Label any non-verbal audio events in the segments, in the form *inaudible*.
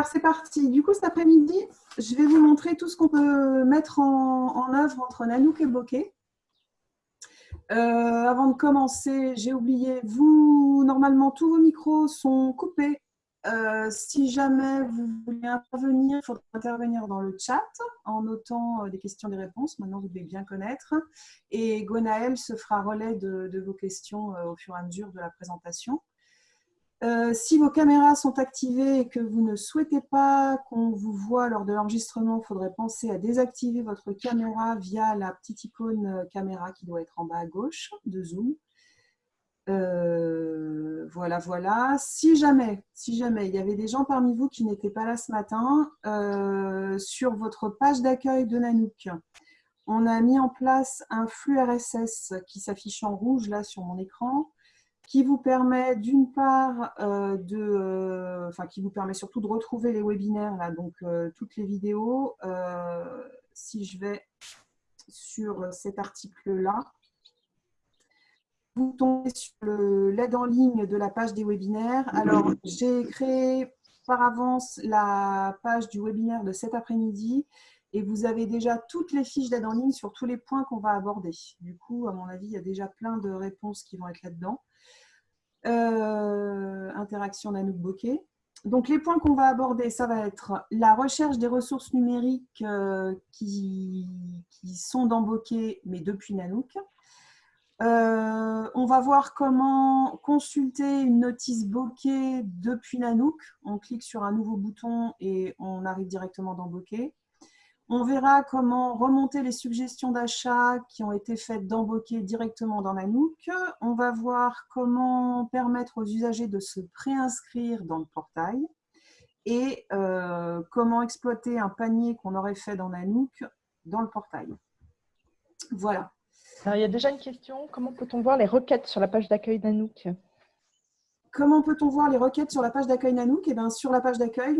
Alors, c'est parti. Du coup, cet après-midi, je vais vous montrer tout ce qu'on peut mettre en, œuvre entre Nanook et Bokeh. Euh, avant de commencer, j'ai oublié, vous, normalement, tous vos micros sont coupés. Euh, si jamais vous voulez intervenir, il faudra intervenir dans le chat en notant euh, des questions et des réponses. Maintenant, vous devez bien connaître. Et Gonaël se fera relais de vos questions au fur et à mesure de la présentation. Euh, si vos caméras sont activées et que vous ne souhaitez pas qu'on vous voit lors de l'enregistrement, il faudrait penser à désactiver votre caméra via la petite icône euh, caméra qui doit être en bas à gauche de Zoom. Euh, voilà, voilà. Si jamais, si jamais il y avait des gens parmi vous qui n'étaient pas là ce matin, sur votre page d'accueil de Nanook, on a mis en place un flux RSS qui s'affiche en rouge là sur mon écran qui vous permet d'une part euh, de, euh, enfin qui vous permet surtout de retrouver les webinaires là, donc euh, toutes les vidéos. si je vais sur cet article-là, vous tombez sur l'aide en ligne de la page des webinaires. Alors, j'ai créé par avance la page du webinaire de cet après-midi et vous avez déjà toutes les fiches d'aide en ligne sur tous les points qu'on va aborder. Du coup, à mon avis, il y a déjà plein de réponses qui vont être là-dedans. Euh, interaction d'Anouk Bokeh. Donc, les points qu'on va aborder, ça va être la recherche des ressources numériques euh, qui, sont dans Bokeh, mais depuis Nanook. Euh, on va voir comment consulter une notice Bokeh depuis Nanook. On clique sur un nouveau bouton et on arrive directement dans Bokeh. On verra comment remonter les suggestions d'achat qui ont été faites Bokeh directement dans Nanook. On va voir comment permettre aux usagers de se préinscrire dans le portail et euh, comment exploiter un panier qu'on aurait fait dans Nanook dans le portail. Voilà. Alors, il y a déjà une question. Comment peut-on voir les requêtes sur la page d'accueil Nanook Comment peut-on voir les requêtes sur la page d'accueil Nanook? Eh bien, Sur la page d'accueil,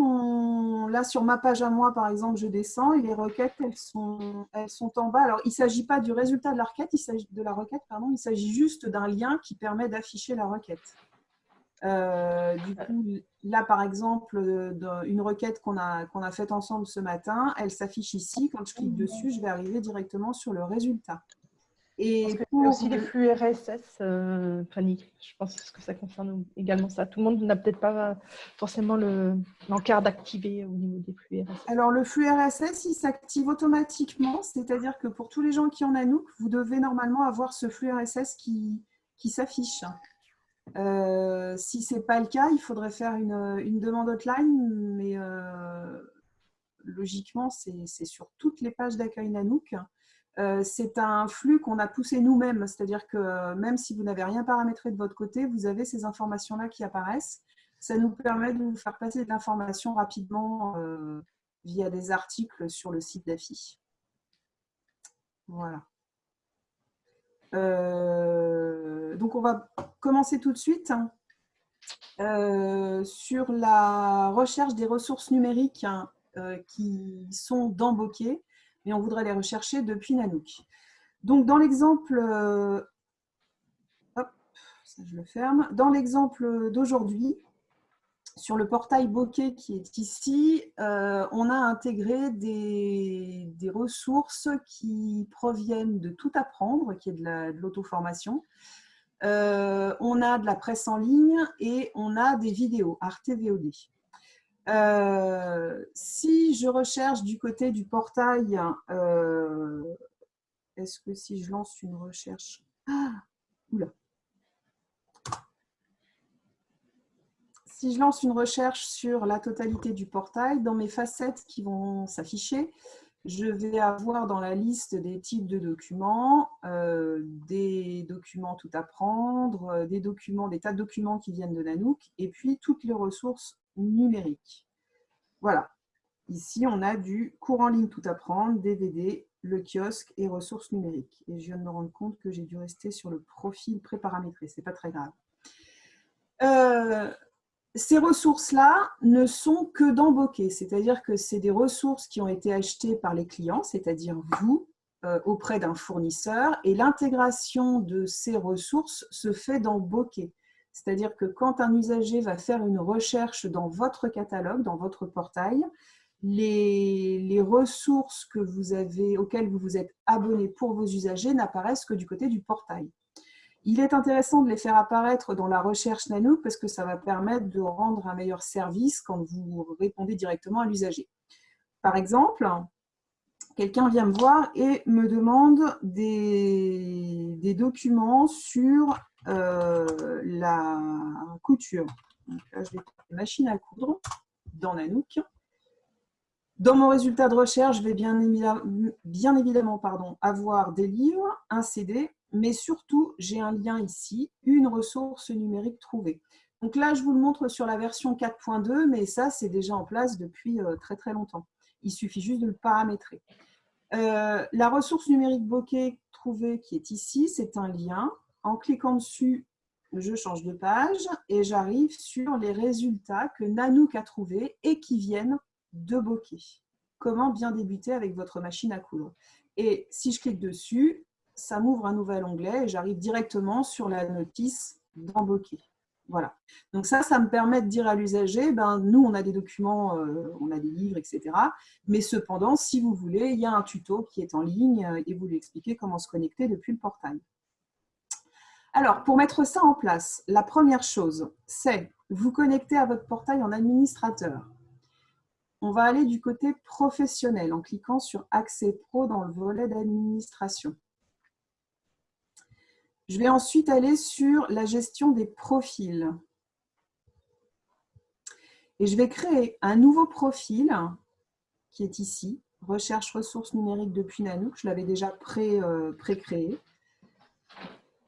là sur ma page à moi, par exemple, je descends et les requêtes, elles sont, en bas. Alors, il ne s'agit pas du résultat de la requête, il s'agit de la requête, il s'agit juste d'un lien qui permet d'afficher la requête. Euh, du coup, là, par exemple, une requête qu'on a faite ensemble ce matin, elle s'affiche ici. Quand je clique dessus, je vais arriver directement sur le résultat. Et pour... aussi les flux RSS, euh, Fanny. Je pense que ça concerne également ça. Tout le monde n'a peut-être pas forcément l'encart d'activer au niveau des flux RSS. Alors, le flux RSS, il s'active automatiquement. C'est-à-dire que pour tous les gens qui en Anouk, vous devez normalement avoir ce flux RSS qui, qui s'affiche. Euh, si ce n'est pas le cas, il faudrait faire une, une demande hotline, mais euh, logiquement, c'est sur toutes les pages d'accueil Nanook. Euh, c'est un flux qu'on a poussé nous-mêmes, c'est-à-dire que euh, même si vous n'avez rien paramétré de votre côté, vous avez ces informations-là qui apparaissent. Ça nous permet de vous faire passer de l'information rapidement euh, via des articles sur le site d'AFI. Voilà. donc, on va commencer tout de suite hein, sur la recherche des ressources numériques hein, qui sont dans Bokeh mais on voudrait les rechercher depuis Nanook. Donc, dans l'exemple, euh. Dans l'exemple d'aujourd'hui, sur le portail Bokeh qui est ici, euh, on a intégré des, ressources qui proviennent de tout apprendre, qui est de l'auto-formation. Euh, on a de la presse en ligne et on a des vidéos, Arte VOD. Euh, si je recherche du côté du portail, euh, est-ce que si je lance une recherche... Ah, oula. Si je lance une recherche sur la totalité du portail, dans mes facettes qui vont s'afficher, je vais avoir dans la liste des types de documents, euh, des documents tout à prendre, des documents, des tas de documents qui viennent de Nanook, et puis toutes les ressources numérique. Voilà. Ici, on a du cours en ligne tout apprendre, DVD, le kiosque et ressources numériques. Et je viens de me rendre compte que j'ai dû rester sur le profil préparamétré. Ce n'est pas très grave. Euh, ces ressources-là ne sont que dans Bokeh, c'est-à-dire que c'est des ressources qui ont été achetées par les clients, c'est-à-dire vous, euh, auprès d'un fournisseur, et l'intégration de ces ressources se fait dans Bokeh. C'est-à-dire que quand un usager va faire une recherche dans votre catalogue, dans votre portail, les, ressources auxquelles vous vous êtes abonné pour vos usagers n'apparaissent que du côté du portail. Il est intéressant de les faire apparaître dans la recherche Nanook parce que ça va permettre de rendre un meilleur service quand vous répondez directement à l'usager. Par exemple, quelqu'un vient me voir et me demande des, documents sur euh, la couture. Donc là, je vais machine à coudre dans Nanook. Dans mon résultat de recherche, je vais bien évidemment, pardon, avoir des livres, un CD, mais surtout, j'ai un lien ici, une ressource numérique trouvée. Donc là, je vous le montre sur la version 4.2, mais ça, c'est déjà en place depuis euh, très très longtemps. Il suffit juste de le paramétrer. Euh, la ressource numérique bokeh trouvée qui est ici, c'est un lien. En cliquant dessus, je change de page et j'arrive sur les résultats que Nanook a trouvés et qui viennent de bokeh. Comment bien débuter avec votre machine à coudre. Et si je clique dessus, ça m'ouvre un nouvel onglet et j'arrive directement sur la notice dans bokeh. Voilà. Donc ça, ça me permet de dire à l'usager, ben, nous, on a des documents, euh, on a des livres, etc. Mais cependant, si vous voulez, il y a un tuto qui est en ligne euh, et vous lui expliquez comment se connecter depuis le portail. Alors, pour mettre ça en place, la première chose, c'est vous connecter à votre portail en administrateur. On va aller du côté professionnel en cliquant sur Accès Pro dans le volet d'administration. Je vais ensuite aller sur la gestion des profils. Et je vais créer un nouveau profil qui est ici, recherche ressources numériques depuis Nanook. Je l'avais déjà euh, pré-créé.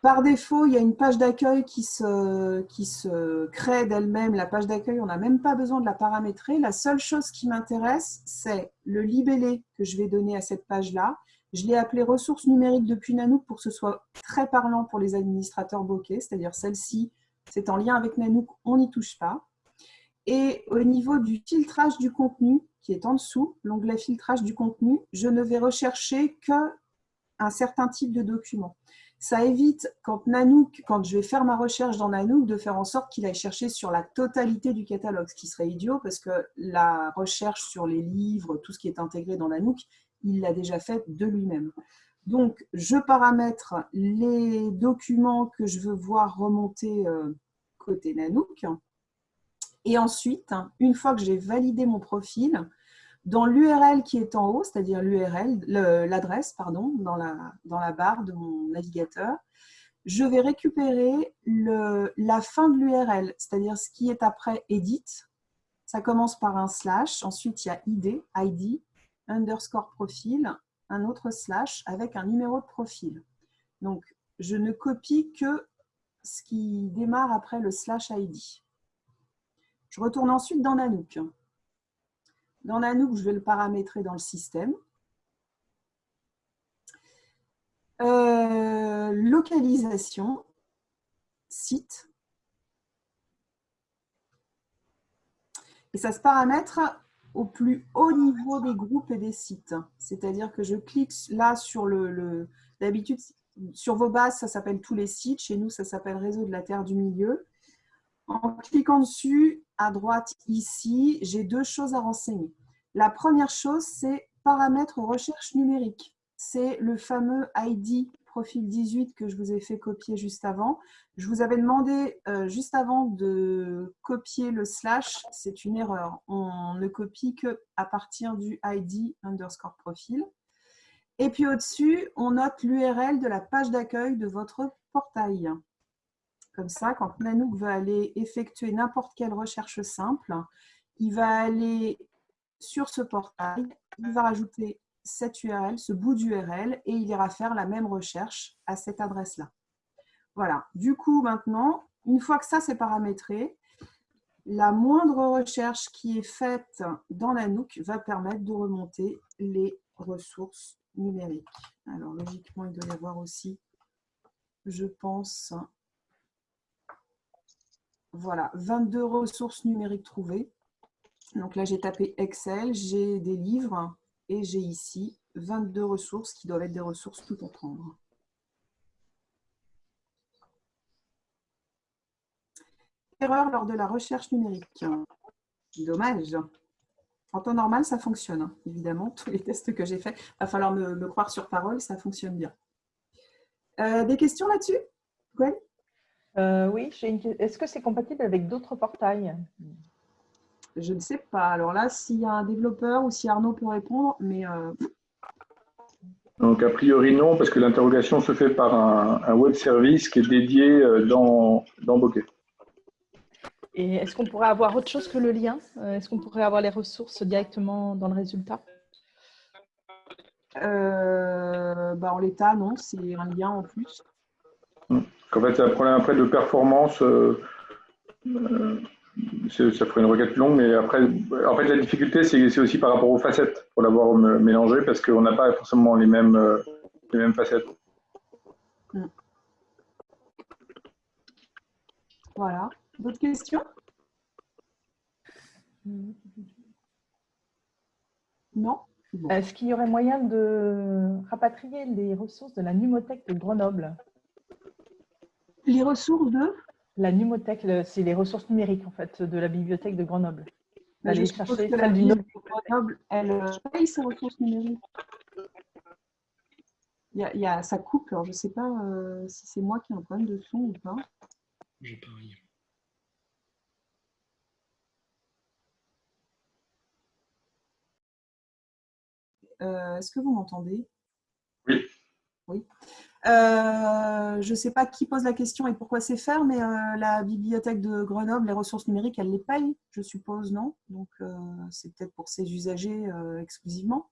Par défaut, il y a une page d'accueil qui se, qui se crée d'elle-même. La page d'accueil, on n'a même pas besoin de la paramétrer. La seule chose qui m'intéresse, c'est le libellé que je vais donner à cette page-là je l'ai appelé ressources numériques depuis Nanook pour que ce soit très parlant pour les administrateurs bokeh, c'est-à-dire celle-ci, c'est en lien avec Nanook, on n'y touche pas. Et au niveau du filtrage du contenu, qui est en dessous, l'onglet filtrage du contenu, je ne vais rechercher qu'un certain type de document. Ça évite, quand, Nanook, quand je vais faire ma recherche dans Nanook, de faire en sorte qu'il aille chercher sur la totalité du catalogue, ce qui serait idiot parce que la recherche sur les livres, tout ce qui est intégré dans Nanook, il l'a déjà fait de lui-même. Donc, je paramètre les documents que je veux voir remonter euh, côté Nanook. Et ensuite, une fois que j'ai validé mon profil, dans l'URL qui est en haut, c'est-à-dire l'URL, l'adresse, pardon, dans la, barre de mon navigateur, je vais récupérer la fin de l'URL, c'est-à-dire ce qui est après edit. Ça commence par un slash, ensuite il y a ID, ID, underscore profil, un autre slash avec un numéro de profil. Donc, je ne copie que ce qui démarre après le slash ID. Je retourne ensuite dans Nanook. Dans Nanook, je vais le paramétrer dans le système. Euh, localisation, site. Et ça se paramètre au plus haut niveau des groupes et des sites. C'est-à-dire que je clique là sur le... D'habitude, sur vos bases, ça s'appelle tous les sites. Chez nous, ça s'appelle Réseau de la Terre du Milieu. En cliquant dessus, à droite ici, j'ai deux choses à renseigner. La première chose, c'est paramètres recherche numérique. C'est le fameux ID profil 18 que je vous ai fait copier juste avant. Je vous avais demandé euh, juste avant de copier le slash, c'est une erreur. On ne copie que à partir du ID underscore profil. Et puis au-dessus, on note l'URL de la page d'accueil de votre portail. Comme ça, quand Nanook veut aller effectuer n'importe quelle recherche simple, il va aller sur ce portail, il va rajouter cette URL, ce bout d'URL, et il ira faire la même recherche à cette adresse-là. Voilà. Du coup, maintenant, une fois que ça c'est paramétré, la moindre recherche qui est faite dans la Nook va permettre de remonter les ressources numériques. Alors, logiquement, il doit y avoir aussi, je pense, voilà, 22 ressources numériques trouvées. Donc là, j'ai tapé Excel, j'ai des livres, et j'ai ici 22 ressources qui doivent être des ressources tout comprendre. erreur lors de la recherche numérique. Dommage. En temps normal, ça fonctionne, hein, évidemment. Tous les tests que j'ai faits, va falloir me, croire sur parole, ça fonctionne bien. Euh, des questions là-dessus? Gwen? Euh, Oui, est-ce que c'est compatible avec d'autres portails? Je ne sais pas. Alors là, s'il y a un développeur ou si Arnaud peut répondre, mais... Euh, Donc, a priori, non, parce que l'interrogation se fait par un, web service qui est dédié dans, dans Bokeh. Et est-ce qu'on pourrait avoir autre chose que le lien? Euh, Est-ce qu'on pourrait avoir les ressources directement dans le résultat? euh, bah En l'état, non, c'est un lien en plus. En fait, c'est un problème après de performance. Euh, ça ferait une requête longue, mais après, en fait, la difficulté, c'est aussi par rapport aux facettes, pour l'avoir mélangé, parce qu'on n'a pas forcément les mêmes, les mêmes facettes. Mm. Voilà. D'autres questions? Non? Est-ce qu'il y aurait moyen de rapatrier les ressources de la Numothèque de Grenoble? Les ressources de La Numothèque, c'est les ressources numériques en fait de la bibliothèque de Grenoble. Bah, je chercher que la bibliothèque de Grenoble, elle euh, paye ses ressources numériques. Il y, a, ça coupe, alors je ne sais pas euh, si c'est moi qui ai un problème de son ou pas. J'ai pas rien. Euh, est-ce que vous m'entendez? Oui. Oui. Euh, je ne sais pas qui pose la question et pourquoi c'est faire, mais euh, la bibliothèque de Grenoble, les ressources numériques, elle les paye, je suppose, non? Donc, c'est peut-être pour ses usagers exclusivement.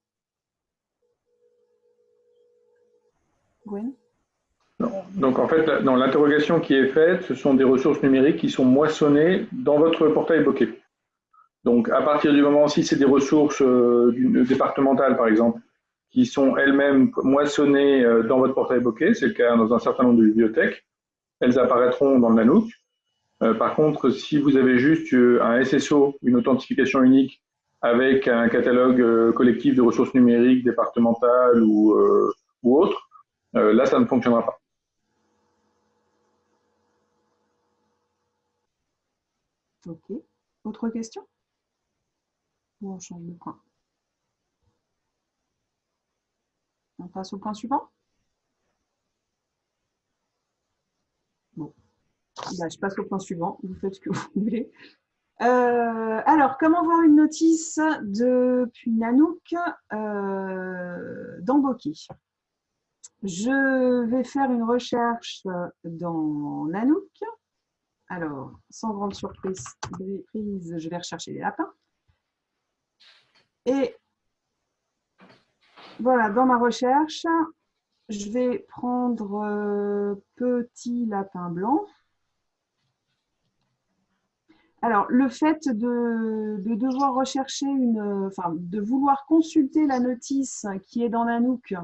Gwen? Donc, en fait, dans l'interrogation qui est faite, ce sont des ressources numériques qui sont moissonnées dans votre portail Bokeh. Donc, à partir du moment, si c'est des ressources euh, départementales, par exemple, qui sont elles-mêmes moissonnées euh, dans votre portail Bokeh, c'est le cas dans un certain nombre de bibliothèques, elles apparaîtront dans le Nanook. Euh, par contre, si vous avez juste un SSO, une authentification unique, avec un catalogue collectif de ressources numériques départementales ou, ou autres, là, ça ne fonctionnera pas. Ok. Autre question? On change de point? On passe au point suivant Bon. Bah, je passe au point suivant. Vous faites ce que vous voulez. Euh, alors, comment voir une notice depuis Nanook euh, dans Bokeh Je vais faire une recherche dans Nanook. Alors, sans grande surprise, je vais rechercher les lapins. Et voilà, dans ma recherche, je vais prendre euh, petit lapin blanc. Alors, le fait de, devoir rechercher une, enfin, de vouloir consulter la notice qui est dans Nanook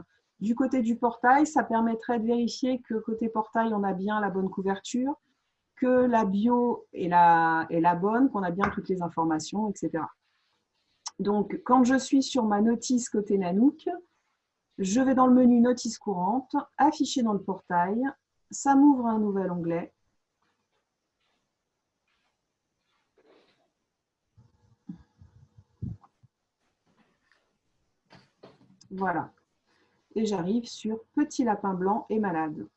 du côté du portail, ça permettrait de vérifier que côté portail, on a bien la bonne couverture, que la bio est la, est la bonne, qu'on a bien toutes les informations, etc. Donc, quand je suis sur ma notice côté Nanook, je vais dans le menu Notice courante, afficher dans le portail, ça m'ouvre un nouvel onglet. Voilà. Et j'arrive sur Petit lapin blanc et malade.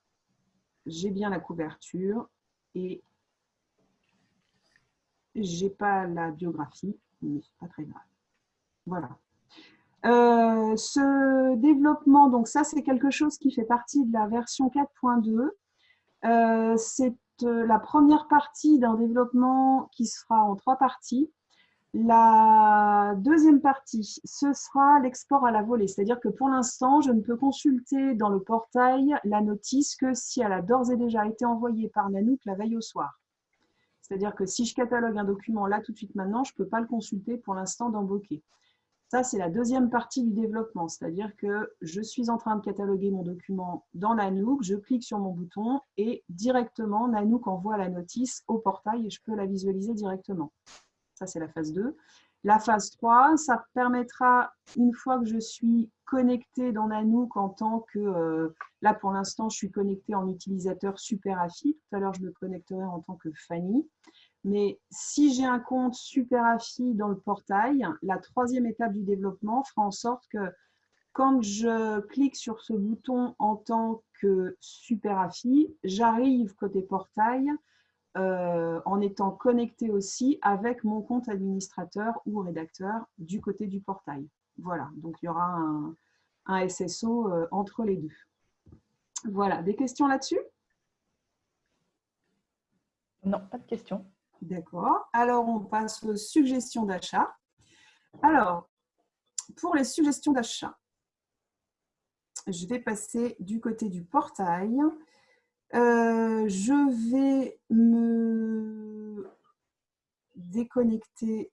J'ai bien la couverture et j'ai pas la biographie, mais c'est pas très grave. Voilà. Euh, ce développement, donc ça c'est quelque chose qui fait partie de la version 4.2. Euh, c'est euh, la première partie d'un développement qui sera en trois parties. La deuxième partie, ce sera l'export à la volée, c'est-à-dire que pour l'instant, je ne peux consulter dans le portail la notice que si elle a d'ores et déjà été envoyée par Nanook la veille au soir. C'est-à-dire que si je catalogue un document là tout de suite maintenant, je ne peux pas le consulter pour l'instant dans Bokeh. Ça, c'est la deuxième partie du développement, c'est-à-dire que je suis en train de cataloguer mon document dans Nanook, je clique sur mon bouton et directement, Nanook envoie la notice au portail et je peux la visualiser directement. Ça, c'est la phase 2. La phase 3, ça permettra, une fois que je suis connecté dans Nanook en tant que, euh, là pour l'instant, je suis connecté en utilisateur super AFI. Tout à l'heure, je me connecterai en tant que Fanny. Mais si j'ai un compte SuperAFI dans le portail, la troisième étape du développement fera en sorte que quand je clique sur ce bouton en tant que SuperAFI, j'arrive côté portail euh, en étant connecté aussi avec mon compte administrateur ou rédacteur du côté du portail. Voilà, donc il y aura un, un SSO euh, entre les deux. Voilà, des questions là-dessus? Non, pas de questions. D'accord. Alors, on passe aux suggestions d'achat. Alors, pour les suggestions d'achat, je vais passer du côté du portail. Euh, je vais me déconnecter.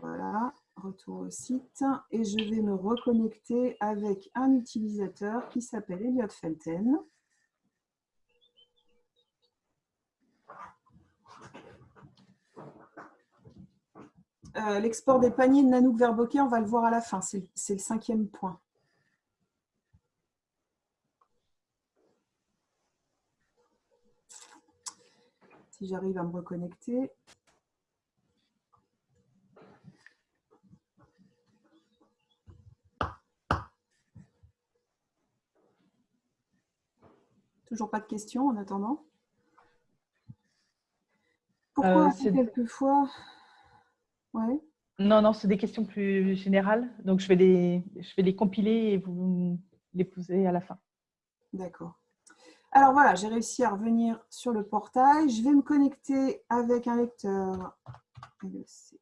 Voilà, retour au site. Et je vais me reconnecter avec un utilisateur qui s'appelle Elliot Felten. Euh, l'export des paniers de Nanook vers Bokeh, on va le voir à la fin. C'est le cinquième point. Si j'arrive à me reconnecter. Toujours pas de questions en attendant Pourquoi euh, quelquefois Ouais. Non, non, c'est des questions plus générales. Donc, je vais les, je vais les compiler et vous les poser à la fin. D'accord. Alors voilà, j'ai réussi à revenir sur le portail. Je vais me connecter avec un lecteur 19.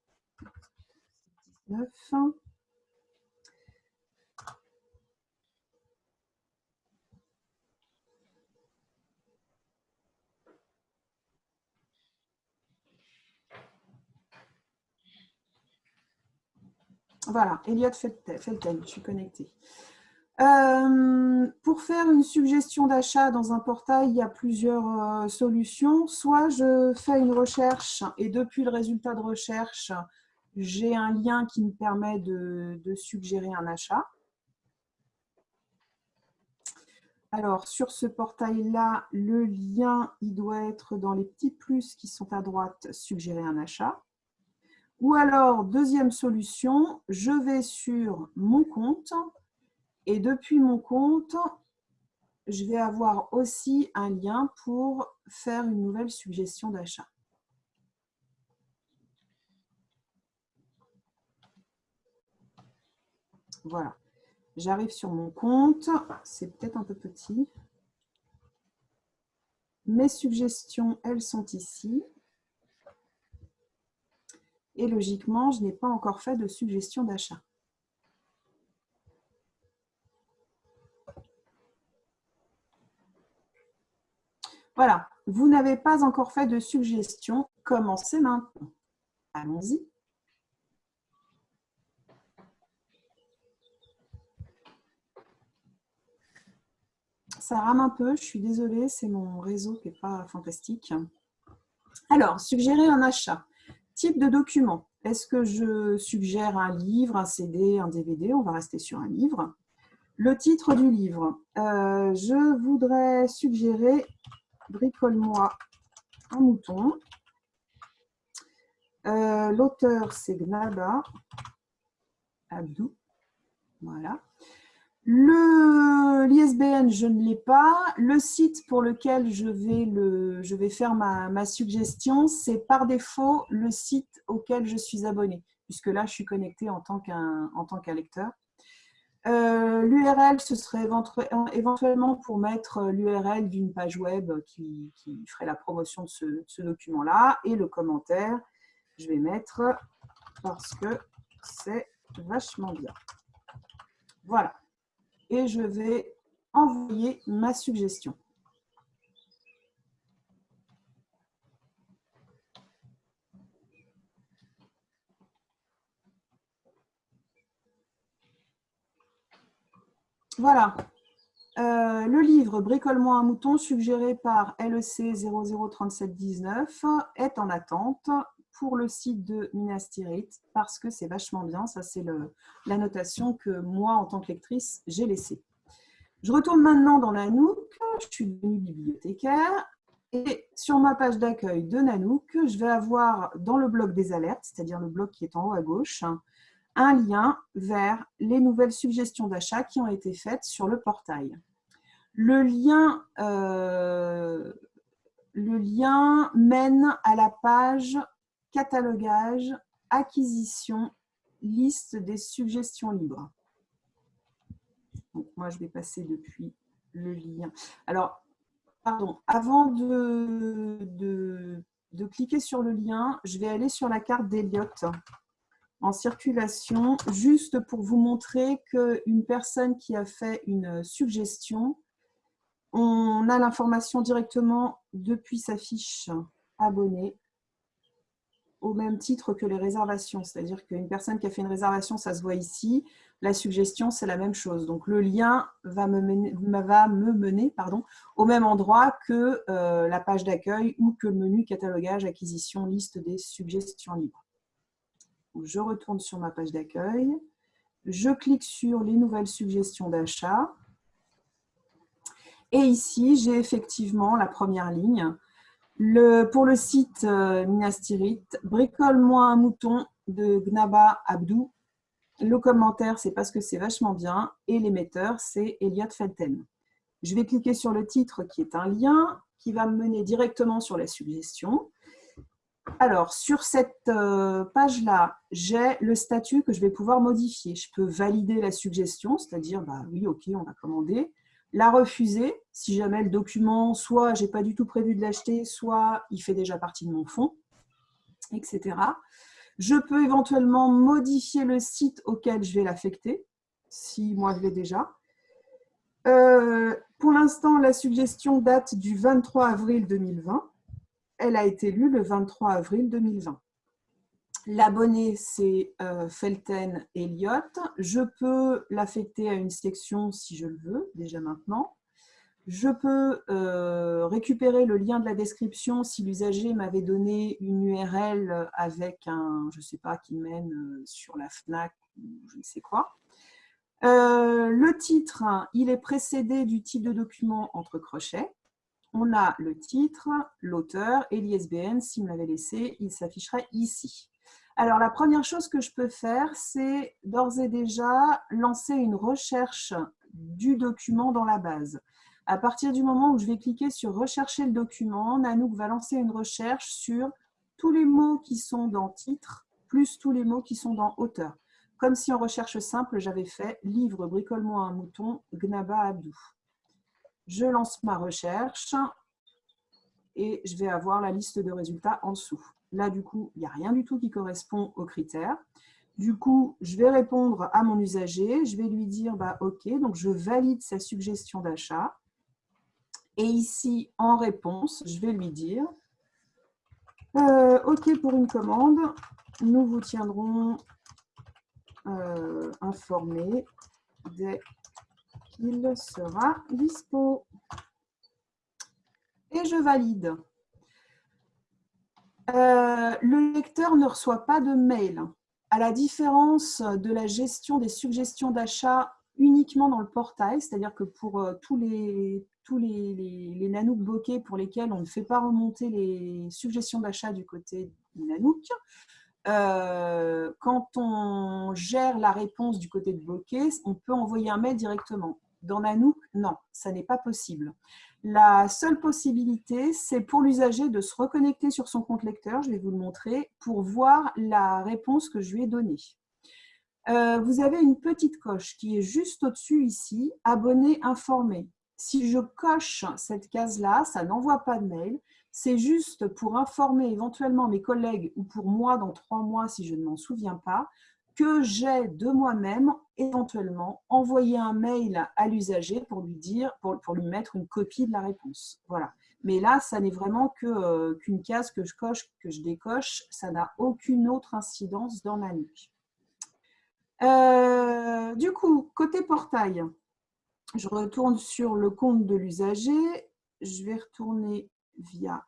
Voilà, Elliot Felten, je suis connectée. Euh, pour faire une suggestion d'achat dans un portail, il y a plusieurs euh, solutions. Soit je fais une recherche et depuis le résultat de recherche, j'ai un lien qui me permet de, de, suggérer un achat. Alors, sur ce portail-là, le lien, il doit être dans les petits plus qui sont à droite, suggérer un achat. Ou alors, deuxième solution, je vais sur mon compte et depuis mon compte, je vais avoir aussi un lien pour faire une nouvelle suggestion d'achat. Voilà. J'arrive sur mon compte. C'est peut-être un peu petit. Mes suggestions, elles sont ici. Et logiquement, je n'ai pas encore fait de suggestion d'achat. Voilà, vous n'avez pas encore fait de suggestion. Commencez maintenant. Allons-y. Ça rame un peu, je suis désolée, c'est mon réseau qui n'est pas fantastique. Alors, suggérer un achat. Type de document. Est-ce que je suggère un livre, un CD, un DVD On va rester sur un livre. Le titre du livre. Euh, je voudrais suggérer « Bricole-moi un mouton ». Euh, l'auteur, c'est Gnaba Abdou. Voilà. L'ISBN, je ne l'ai pas. Le site pour lequel je vais, le, je vais faire ma, suggestion, c'est par défaut le site auquel je suis abonné, puisque là, je suis connectée en tant qu'un lecteur. Euh, L'URL, ce serait éventuellement pour mettre l'URL d'une page web qui, ferait la promotion de ce document-là. Et le commentaire, je vais mettre parce que c'est vachement bien. Voilà et je vais envoyer ma suggestion. Voilà, euh, le livre Bricole-moi un mouton suggéré par LEC 003719 est en attente pour le site de Minas Tirith parce que c'est vachement bien. Ça, c'est la notation que moi, en tant que lectrice, j'ai laissée. Je retourne maintenant dans la Nook. Je suis devenue bibliothécaire. Et sur ma page d'accueil de Nanook, je vais avoir dans le bloc des alertes, c'est-à-dire le bloc qui est en haut à gauche, un lien vers les nouvelles suggestions d'achat qui ont été faites sur le portail. Le lien, euh, le lien mène à la page catalogage, acquisition, liste des suggestions libres. Moi, je vais passer depuis le lien. Alors, pardon, avant de, de, cliquer sur le lien, je vais aller sur la carte d'Eliott en circulation, juste pour vous montrer qu'une personne qui a fait une suggestion, on a l'information directement depuis sa fiche abonnée au même titre que les réservations. C'est-à-dire qu'une personne qui a fait une réservation, ça se voit ici. La suggestion, c'est la même chose. Donc, le lien va me mener, pardon, au même endroit que euh, la page d'accueil ou que le menu catalogage, acquisition, liste des suggestions libres. je retourne sur ma page d'accueil. Je clique sur les nouvelles suggestions d'achat. Et ici, j'ai effectivement la première ligne pour le site euh, Minastirit, bricole-moi un mouton de Gnaba Abdou. Le commentaire, c'est parce que c'est vachement bien. Et l'émetteur, c'est Elliot Felten. Je vais cliquer sur le titre qui est un lien qui va me mener directement sur la suggestion. Alors, sur cette euh, page-là, j'ai le statut que je vais pouvoir modifier. Je peux valider la suggestion, c'est-à-dire, bah oui, ok, on va commander la refuser si jamais le document, soit j'ai pas du tout prévu de l'acheter, soit il fait déjà partie de mon fonds, etc. Je peux éventuellement modifier le site auquel je vais l'affecter, si moi je l'ai déjà. Euh, pour l'instant, la suggestion date du 23 avril 2020. Elle a été lue le 23 avril 2020. L'abonné, c'est euh, Felten Elliott. Je peux l'affecter à une section si je le veux, déjà maintenant. Je peux euh, récupérer le lien de la description si l'usager m'avait donné une URL avec un, je ne sais pas, qui mène euh, sur la FNAC ou je ne sais quoi. le titre, il est précédé du type de document entre crochets. On a le titre, l'auteur et l'ISBN. S'il me l'avait laissé, il s'afficherait ici. Alors, la première chose que je peux faire, c'est d'ores et déjà lancer une recherche du document dans la base. À partir du moment où je vais cliquer sur « Rechercher le document », Nanook va lancer une recherche sur tous les mots qui sont dans « Titre » plus tous les mots qui sont dans « Auteur ». Comme si en recherche simple, j'avais fait « Livre, bricole-moi un mouton, Gnaba Abdou ». Je lance ma recherche et je vais avoir la liste de résultats en dessous. Là, du coup, il n'y a rien du tout qui correspond aux critères. Du coup, je vais répondre à mon usager. Je vais lui dire bah, OK, donc je valide sa suggestion d'achat. Et ici, en réponse, je vais lui dire euh, OK pour une commande. Nous vous tiendrons euh, informé dès qu'il sera dispo. Et je valide. Euh, le lecteur ne reçoit pas de mail. À la différence de la gestion des suggestions d'achat uniquement dans le portail, c'est-à-dire que pour euh, tous les, Nanook bokeh pour lesquels on ne fait pas remonter les suggestions d'achat du côté Nanook, euh, quand on gère la réponse du côté de bokeh, on peut envoyer un mail directement. Dans Nanook, non, ça n'est pas possible. La seule possibilité, c'est pour l'usager de se reconnecter sur son compte lecteur, je vais vous le montrer, pour voir la réponse que je lui ai donnée. Euh, vous avez une petite coche qui est juste au-dessus ici, abonné informé. Si je coche cette case-là, ça n'envoie pas de mail. C'est juste pour informer éventuellement mes collègues ou pour moi dans trois mois si je ne m'en souviens pas que j'ai de moi-même éventuellement envoyé un mail à l'usager pour lui dire, pour, lui mettre une copie de la réponse. Voilà. Mais là, ça n'est vraiment euh, qu'une case que je coche, que je décoche. Ça n'a aucune autre incidence dans la nuque. Euh, du coup, côté portail, je retourne sur le compte de l'usager. Je vais retourner via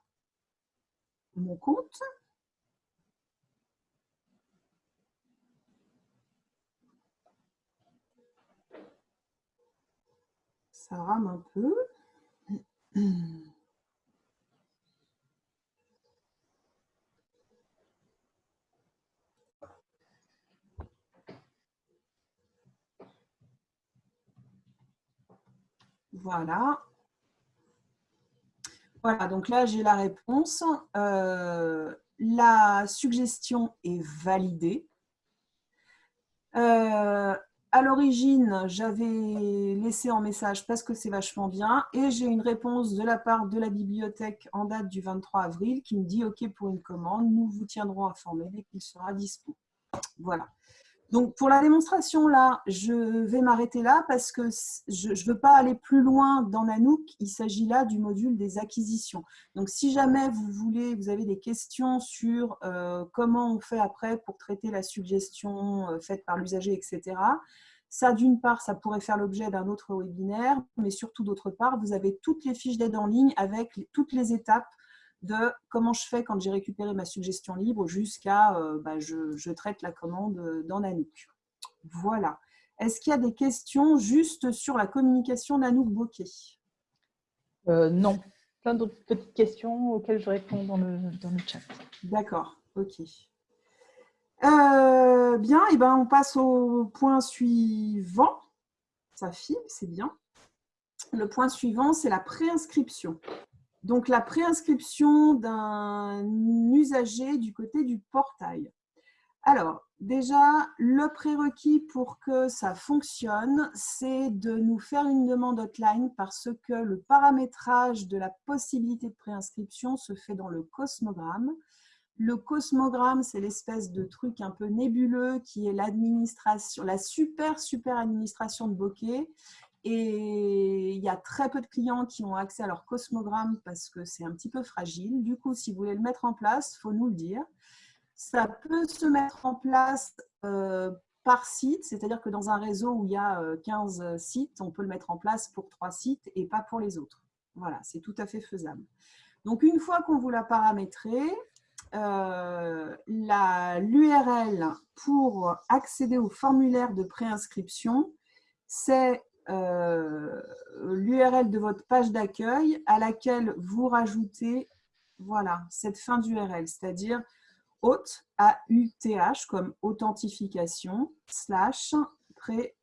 mon compte. ça rame un peu. Voilà. Voilà, donc là, j'ai la réponse. Euh, la suggestion est validée. Euh, à l'origine, j'avais laissé en message parce que c'est vachement bien et j'ai une réponse de la part de la bibliothèque en date du 23 avril qui me dit OK pour une commande, nous vous tiendrons informés dès qu'il sera dispo. Voilà. Donc, pour la démonstration, là, je vais m'arrêter là parce que je ne veux pas aller plus loin dans Nanook. Il s'agit là du module des acquisitions. Donc, si jamais vous voulez, vous avez des questions sur euh, comment on fait après pour traiter la suggestion euh, faite par l'usager, etc., ça, d'une part, ça pourrait faire l'objet d'un autre webinaire, mais surtout, d'autre part, vous avez toutes les fiches d'aide en ligne avec toutes les étapes de comment je fais quand j'ai récupéré ma suggestion libre jusqu'à euh, bah, je, traite la commande dans Nanook. Voilà. Est-ce qu'il y a des questions juste sur la communication Nanook Bokeh? Euh, Non. Plein d'autres petites questions auxquelles je réponds dans le, dans le chat. D'accord. OK. Euh, bien, et eh ben, on passe au point suivant. Ça file, c'est bien. Le point suivant, c'est la préinscription. Donc, la préinscription d'un usager du côté du portail. Alors, déjà, le prérequis pour que ça fonctionne, c'est de nous faire une demande hotline parce que le paramétrage de la possibilité de préinscription se fait dans le cosmogramme. Le cosmogramme, c'est l'espèce de truc un peu nébuleux qui est la super, super administration de Bokeh et il y a très peu de clients qui ont accès à leur cosmogramme parce que c'est un petit peu fragile. Du coup, si vous voulez le mettre en place, il faut nous le dire. Ça peut se mettre en place euh, par site, c'est-à-dire que dans un réseau où il y a 15 euh, sites, on peut le mettre en place pour trois sites et pas pour les autres. Voilà, c'est tout à fait faisable. Donc, une fois qu'on vous l'a paramétré, euh, l'URL pour accéder au formulaire de préinscription, c'est euh, l'URL de votre page d'accueil à laquelle vous rajoutez voilà, cette fin d'URL, c'est-à-dire auth, A-U-T-H, comme authentification, slash, trait,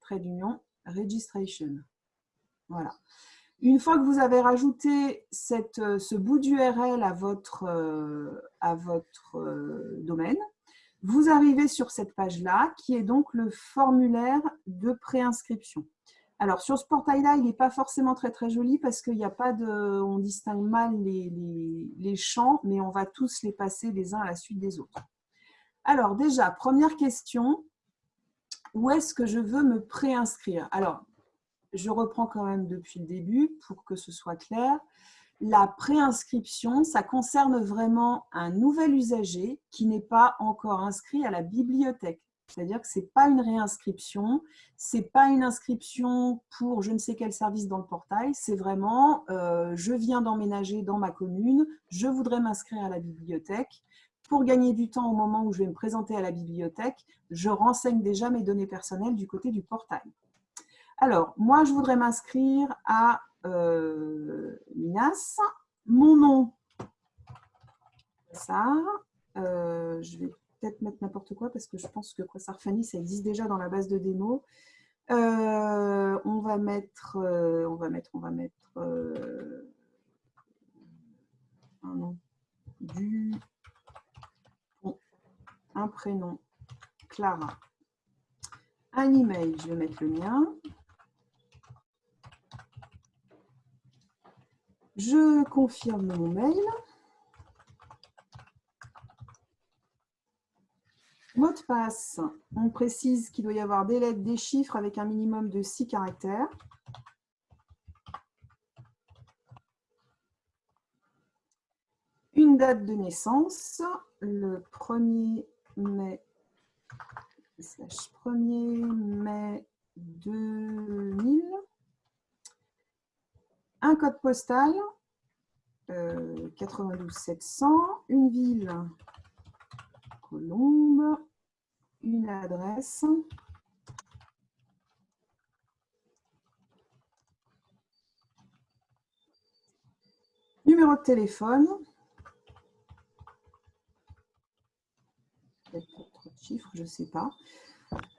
trait d'union, registration. Voilà. Une fois que vous avez rajouté cette, ce bout d'URL à votre, euh, à votre euh, domaine, vous arrivez sur cette page-là, qui est donc le formulaire de préinscription. Alors, sur ce portail-là, il n'est pas forcément très très joli parce qu'il n'y a pas de... On distingue mal les, les, champs, mais on va tous les passer les uns à la suite des autres. Alors, déjà, première question. Où est-ce que je veux me préinscrire? Alors, je reprends quand même depuis le début pour que ce soit clair la préinscription, ça concerne vraiment un nouvel usager qui n'est pas encore inscrit à la bibliothèque. C'est-à-dire que ce n'est pas une réinscription, ce n'est pas une inscription pour je ne sais quel service dans le portail, c'est vraiment euh, je viens d'emménager dans ma commune, je voudrais m'inscrire à la bibliothèque. Pour gagner du temps au moment où je vais me présenter à la bibliothèque, je renseigne déjà mes données personnelles du côté du portail. Alors, moi, je voudrais m'inscrire à Minas. Mon nom, ça. Euh, je vais peut-être mettre n'importe quoi parce que je pense que Quasar Fanny, ça existe déjà dans la base de démo. Euh, on va mettre, on va mettre, on va mettre un nom du, un prénom, Clara, un email, je vais mettre le mien. Je confirme mon mail. Mot de passe, on précise qu'il doit y avoir des lettres, des chiffres avec un minimum de 6 caractères. Une date de naissance, le 1er mai, 1er mai 2000 un code postal, 92 700, une ville, Colombe, une adresse, numéro de téléphone, peut-être trop de chiffres, je ne sais pas.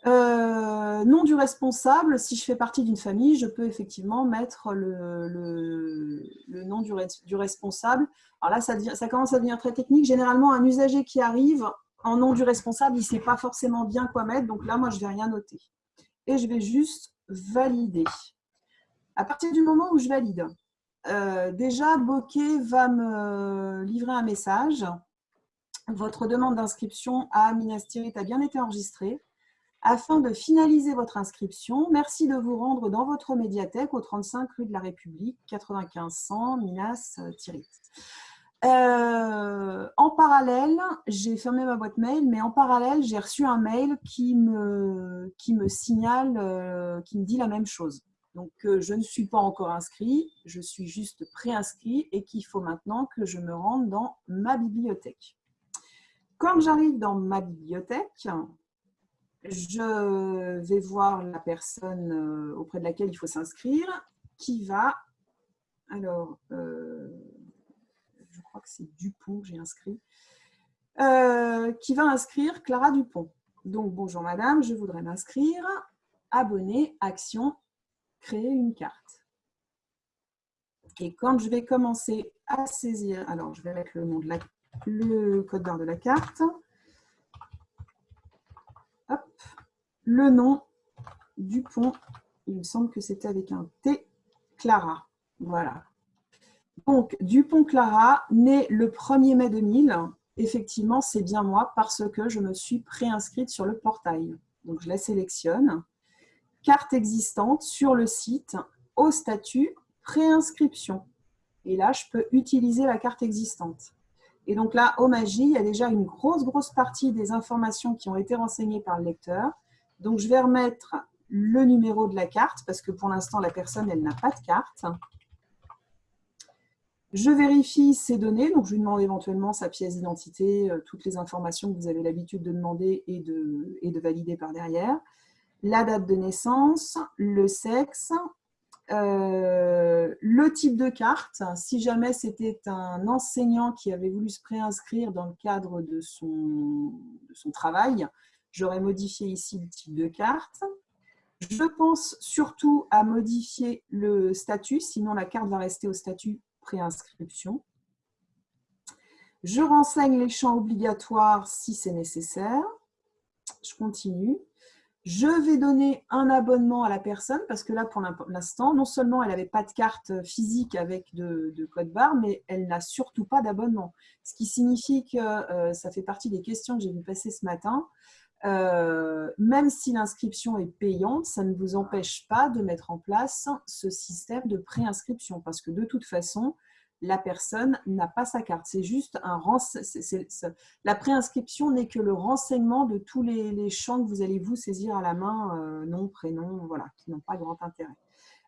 Euh, nom du responsable, si je fais partie d'une famille, je peux effectivement mettre le, nom du, responsable. Alors là, ça, commence à devenir très technique. Généralement, un usager qui arrive en nom du responsable, il ne sait pas forcément bien quoi mettre. Donc là, moi, je ne vais rien noter. Et je vais juste valider. À partir du moment où je valide, euh, déjà, Bokeh va me livrer un message. Votre demande d'inscription à Minas Tirith a bien été enregistrée. Afin de finaliser votre inscription, merci de vous rendre dans votre médiathèque au 35 rue de la République, 95 100 Minas Tirith. Euh, en parallèle, j'ai fermé ma boîte mail, mais en parallèle, j'ai reçu un mail qui me, qui me signale, euh, qui me dit la même chose. Donc, euh, je ne suis pas encore inscrit, je suis juste préinscrit et qu'il faut maintenant que je me rende dans ma bibliothèque. Quand j'arrive dans ma bibliothèque, je vais voir la personne euh, auprès de laquelle il faut s'inscrire, qui va, alors, euh, je crois que c'est Dupont j'ai inscrit, qui va inscrire Clara Dupont. Donc, bonjour madame, je voudrais m'inscrire, abonné, action, créer une carte. Et quand je vais commencer à saisir, alors je vais mettre le, nom de la, le code barre de la carte, le nom du pont, il me semble que c'était avec un T, Clara. Voilà. Donc, Dupont-Clara, né le 1er mai 2000, effectivement, c'est bien moi parce que je me suis préinscrite sur le portail. Donc, je la sélectionne carte existante sur le site au statut préinscription. Et là, je peux utiliser la carte existante. Et donc là, au Magie, il y a déjà une grosse, grosse partie des informations qui ont été renseignées par le lecteur. Donc, je vais remettre le numéro de la carte parce que pour l'instant, la personne, elle n'a pas de carte. Je vérifie ses données, donc je lui demande éventuellement sa pièce d'identité, euh, toutes les informations que vous avez l'habitude de demander et de, et de valider par derrière la date de naissance, le sexe, euh, le type de carte. Si jamais c'était un enseignant qui avait voulu se préinscrire dans le cadre de son, de son travail, j'aurais modifié ici le type de carte. Je pense surtout à modifier le statut, sinon la carte va rester au statut préinscription. Je renseigne les champs obligatoires si c'est nécessaire. Je continue. Je vais donner un abonnement à la personne parce que là, pour l'instant, non seulement elle n'avait pas de carte physique avec de, code barre, mais elle n'a surtout pas d'abonnement. Ce qui signifie que euh, ça fait partie des questions que j'ai vu passer ce matin. Euh, même si l'inscription est payante, ça ne vous empêche pas de mettre en place ce système de préinscription parce que de toute façon, la personne n'a pas sa carte. C'est juste un La préinscription n'est que le renseignement de tous les, champs que vous allez vous saisir à la main, euh, nom, prénom, voilà, qui n'ont pas grand intérêt.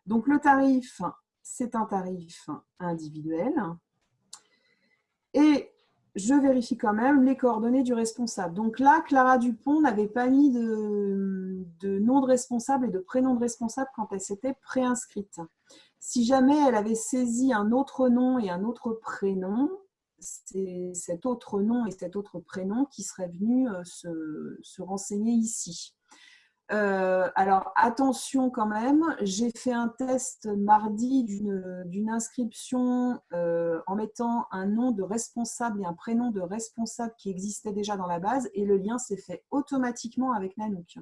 Donc le tarif, c'est un tarif individuel. Et je vérifie quand même les coordonnées du responsable. Donc là, Clara Dupont n'avait pas mis de, de, nom de responsable et de prénom de responsable quand elle s'était préinscrite. Si jamais elle avait saisi un autre nom et un autre prénom, c'est cet autre nom et cet autre prénom qui serait venu euh, se, renseigner ici. Euh, alors attention quand même, j'ai fait un test mardi d'une inscription euh, en mettant un nom de responsable et un prénom de responsable qui existait déjà dans la base et le lien s'est fait automatiquement avec Nanook.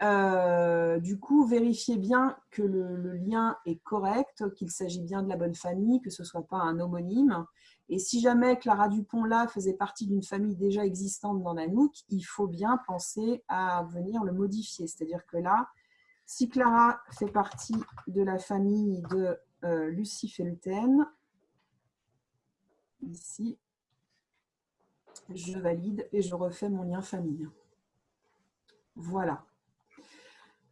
Euh, du coup, vérifiez bien que le, lien est correct, qu'il s'agit bien de la bonne famille, que ce ne soit pas un homonyme. Et si jamais Clara Dupont là faisait partie d'une famille déjà existante dans Nanook, il faut bien penser à venir le modifier. C'est-à-dire que là, si Clara fait partie de la famille de euh, Lucie Felten, ici, je valide et je refais mon lien famille. Voilà.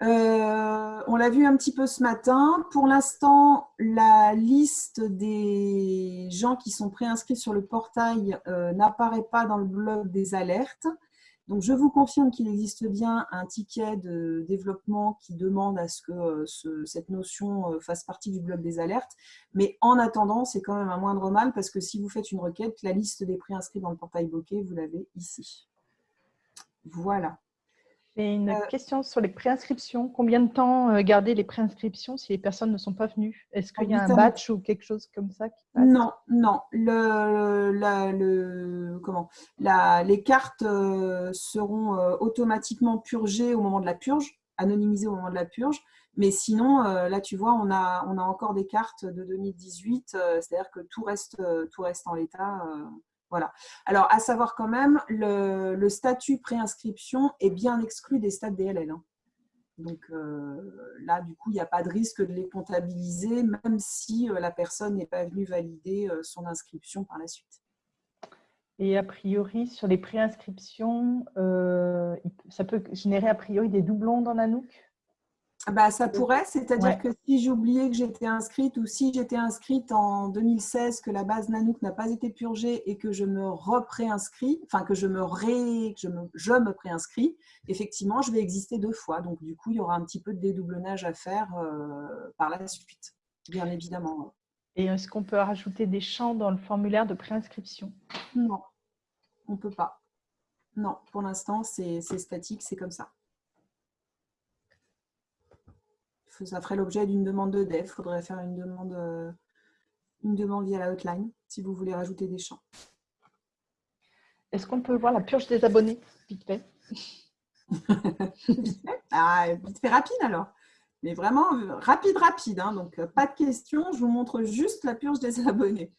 Euh, on l'a vu un petit peu ce matin. Pour l'instant, la liste des gens qui sont préinscrits sur le portail euh, n'apparaît pas dans le blog des alertes. Donc, je vous confirme qu'il existe bien un ticket de développement qui demande à ce que euh, cette notion fasse partie du blog des alertes. Mais en attendant, c'est quand même un moindre mal parce que si vous faites une requête, la liste des préinscrits dans le portail Bokeh, vous l'avez ici. Voilà. J'ai une euh, question sur les préinscriptions. Combien de temps euh, garder les préinscriptions si les personnes ne sont pas venues? Est-ce qu'il y a un batch ou quelque chose comme ça qui passe? Non, non. Le, le, comment? Les cartes euh, seront automatiquement purgées au moment de la purge, anonymisées au moment de la purge. Mais sinon, là, tu vois, on a, on a encore des cartes de 2018, c'est-à-dire que tout reste, tout reste en l'état. Voilà. Alors, à savoir quand même, le, statut préinscription est bien exclu des stades DLL. Hein. Donc euh, là, du coup, il n'y a pas de risque de les comptabiliser, même si euh, la personne n'est pas venue valider euh, son inscription par la suite. Et a priori, sur les préinscriptions, ça peut générer a priori des doublons dans Nanook bah, ça pourrait, c'est-à-dire que si j'oubliais que j'étais inscrite ou si j'étais inscrite en 2016, que la base Nanook n'a pas été purgée et que je me repréinscris, enfin que je me, ré, je me, je me préinscris, effectivement, je vais exister deux fois. Donc, du coup, il y aura un petit peu de dédoublonnage à faire euh, par la suite, bien évidemment. Et est-ce qu'on peut rajouter des champs dans le formulaire de préinscription? Non, on ne peut pas. Non, pour l'instant, c'est statique, c'est comme ça. Ça ferait l'objet d'une demande de dev. Il faudrait faire une demande, euh, une demande via la hotline si vous voulez rajouter des champs. Est-ce qu'on peut voir la purge des abonnés, vite fait? Ah, Vite fait rapide alors. Mais vraiment euh, rapide, rapide. Hein. donc, euh, pas de questions. Je vous montre juste la purge des abonnés.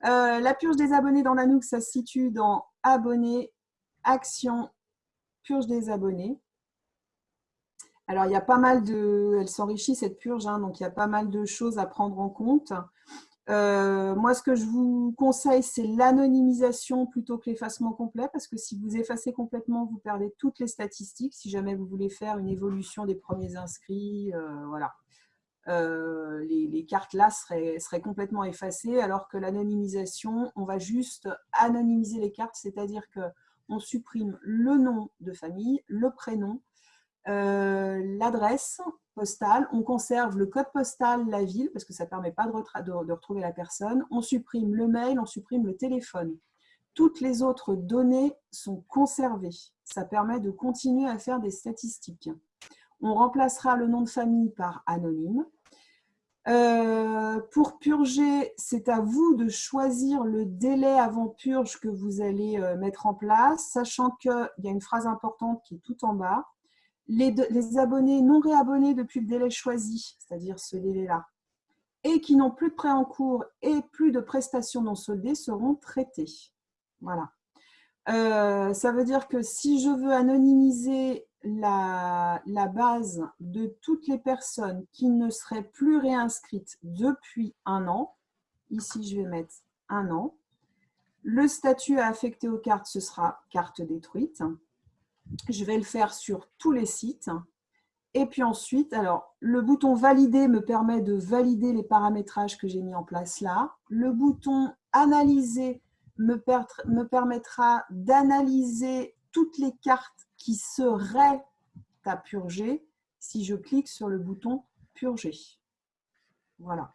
la purge des abonnés dans Nanook, ça se situe dans Abonnés, Action, Purge des abonnés. Alors, il y a pas mal de... Elle s'enrichit, cette purge, hein, donc il y a pas mal de choses à prendre en compte. Euh, moi, ce que je vous conseille, c'est l'anonymisation plutôt que l'effacement complet, parce que si vous effacez complètement, vous perdez toutes les statistiques. Si jamais vous voulez faire une évolution des premiers inscrits, euh, voilà. Euh, les, cartes là seraient, seraient, complètement effacées, alors que l'anonymisation, on va juste anonymiser les cartes, c'est-à-dire qu'on supprime le nom de famille, le prénom, euh, l'adresse postale, on conserve le code postal, la ville, parce que ça ne permet pas de, retrouver la personne, on supprime le mail, on supprime le téléphone. Toutes les autres données sont conservées. Ça permet de continuer à faire des statistiques. On remplacera le nom de famille par anonyme. Euh, pour purger, c'est à vous de choisir le délai avant purge que vous allez euh, mettre en place, sachant qu'il y a une phrase importante qui est tout en bas les, abonnés non réabonnés depuis le délai choisi, c'est-à-dire ce délai-là, et qui n'ont plus de prêt en cours et plus de prestations non soldées seront traités. Voilà. Euh, ça veut dire que si je veux anonymiser la, la, base de toutes les personnes qui ne seraient plus réinscrites depuis un an, ici je vais mettre un an, le statut à affecter aux cartes, ce sera carte détruite. Je vais le faire sur tous les sites. Et puis ensuite, alors le bouton valider me permet de valider les paramétrages que j'ai mis en place là. Le bouton analyser me, me permettra d'analyser toutes les cartes qui seraient à purger si je clique sur le bouton purger. Voilà.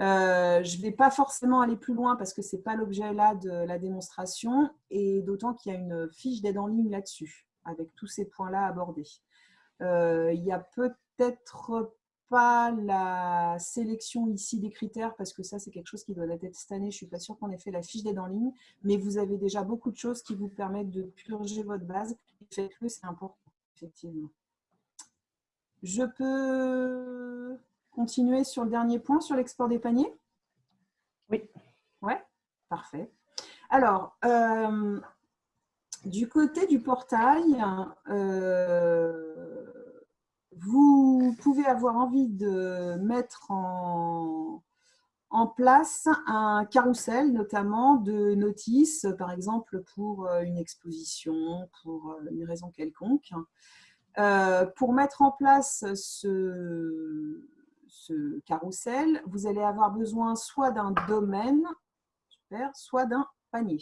Euh, je ne vais pas forcément aller plus loin parce que ce n'est pas l'objet là de la démonstration et d'autant qu'il y a une fiche d'aide en ligne là-dessus avec tous ces points-là abordés. Euh, il n'y a peut-être pas la sélection ici des critères parce que ça c'est quelque chose qui doit être cette année. Je ne suis pas sûre qu'on ait fait la fiche d'aide en ligne, mais vous avez déjà beaucoup de choses qui vous permettent de purger votre base. Faites-le, c'est important, effectivement. Je peux continuer sur le dernier point, sur l'export des paniers? Oui. Ouais, parfait. Alors, euh, du côté du portail, euh, vous pouvez avoir envie de mettre en, en, place un carrousel, notamment de notices, par exemple pour euh, une exposition, pour une raison quelconque. pour mettre en place ce, ce carrousel, vous allez avoir besoin soit d'un domaine, super, soit d'un panier.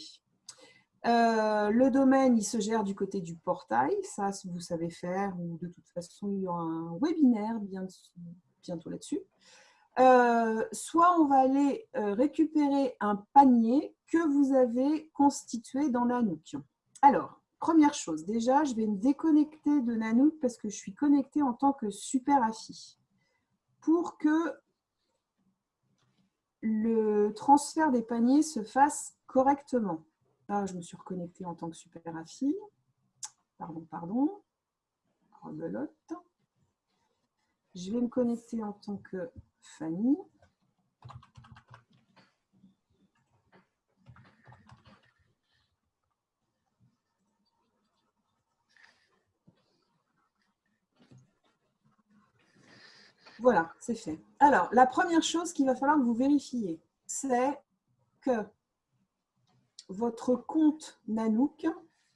Euh, le domaine, il se gère du côté du portail, ça vous savez faire, ou de toute façon, il y aura un webinaire bientôt là-dessus. Euh, soit on va aller euh, récupérer un panier que vous avez constitué dans la Nook. Alors, première chose, déjà, je vais me déconnecter de Nanook parce que je suis connectée en tant que super AFI. Pour que le transfert des paniers se fasse correctement. Là, je me suis reconnectée en tant que super AFI. Pardon, pardon. Rebelote. Je vais me connecter en tant que Fanny. Voilà, c'est fait. Alors, la première chose qu'il va falloir que vous vérifiez, c'est que votre compte Nanook,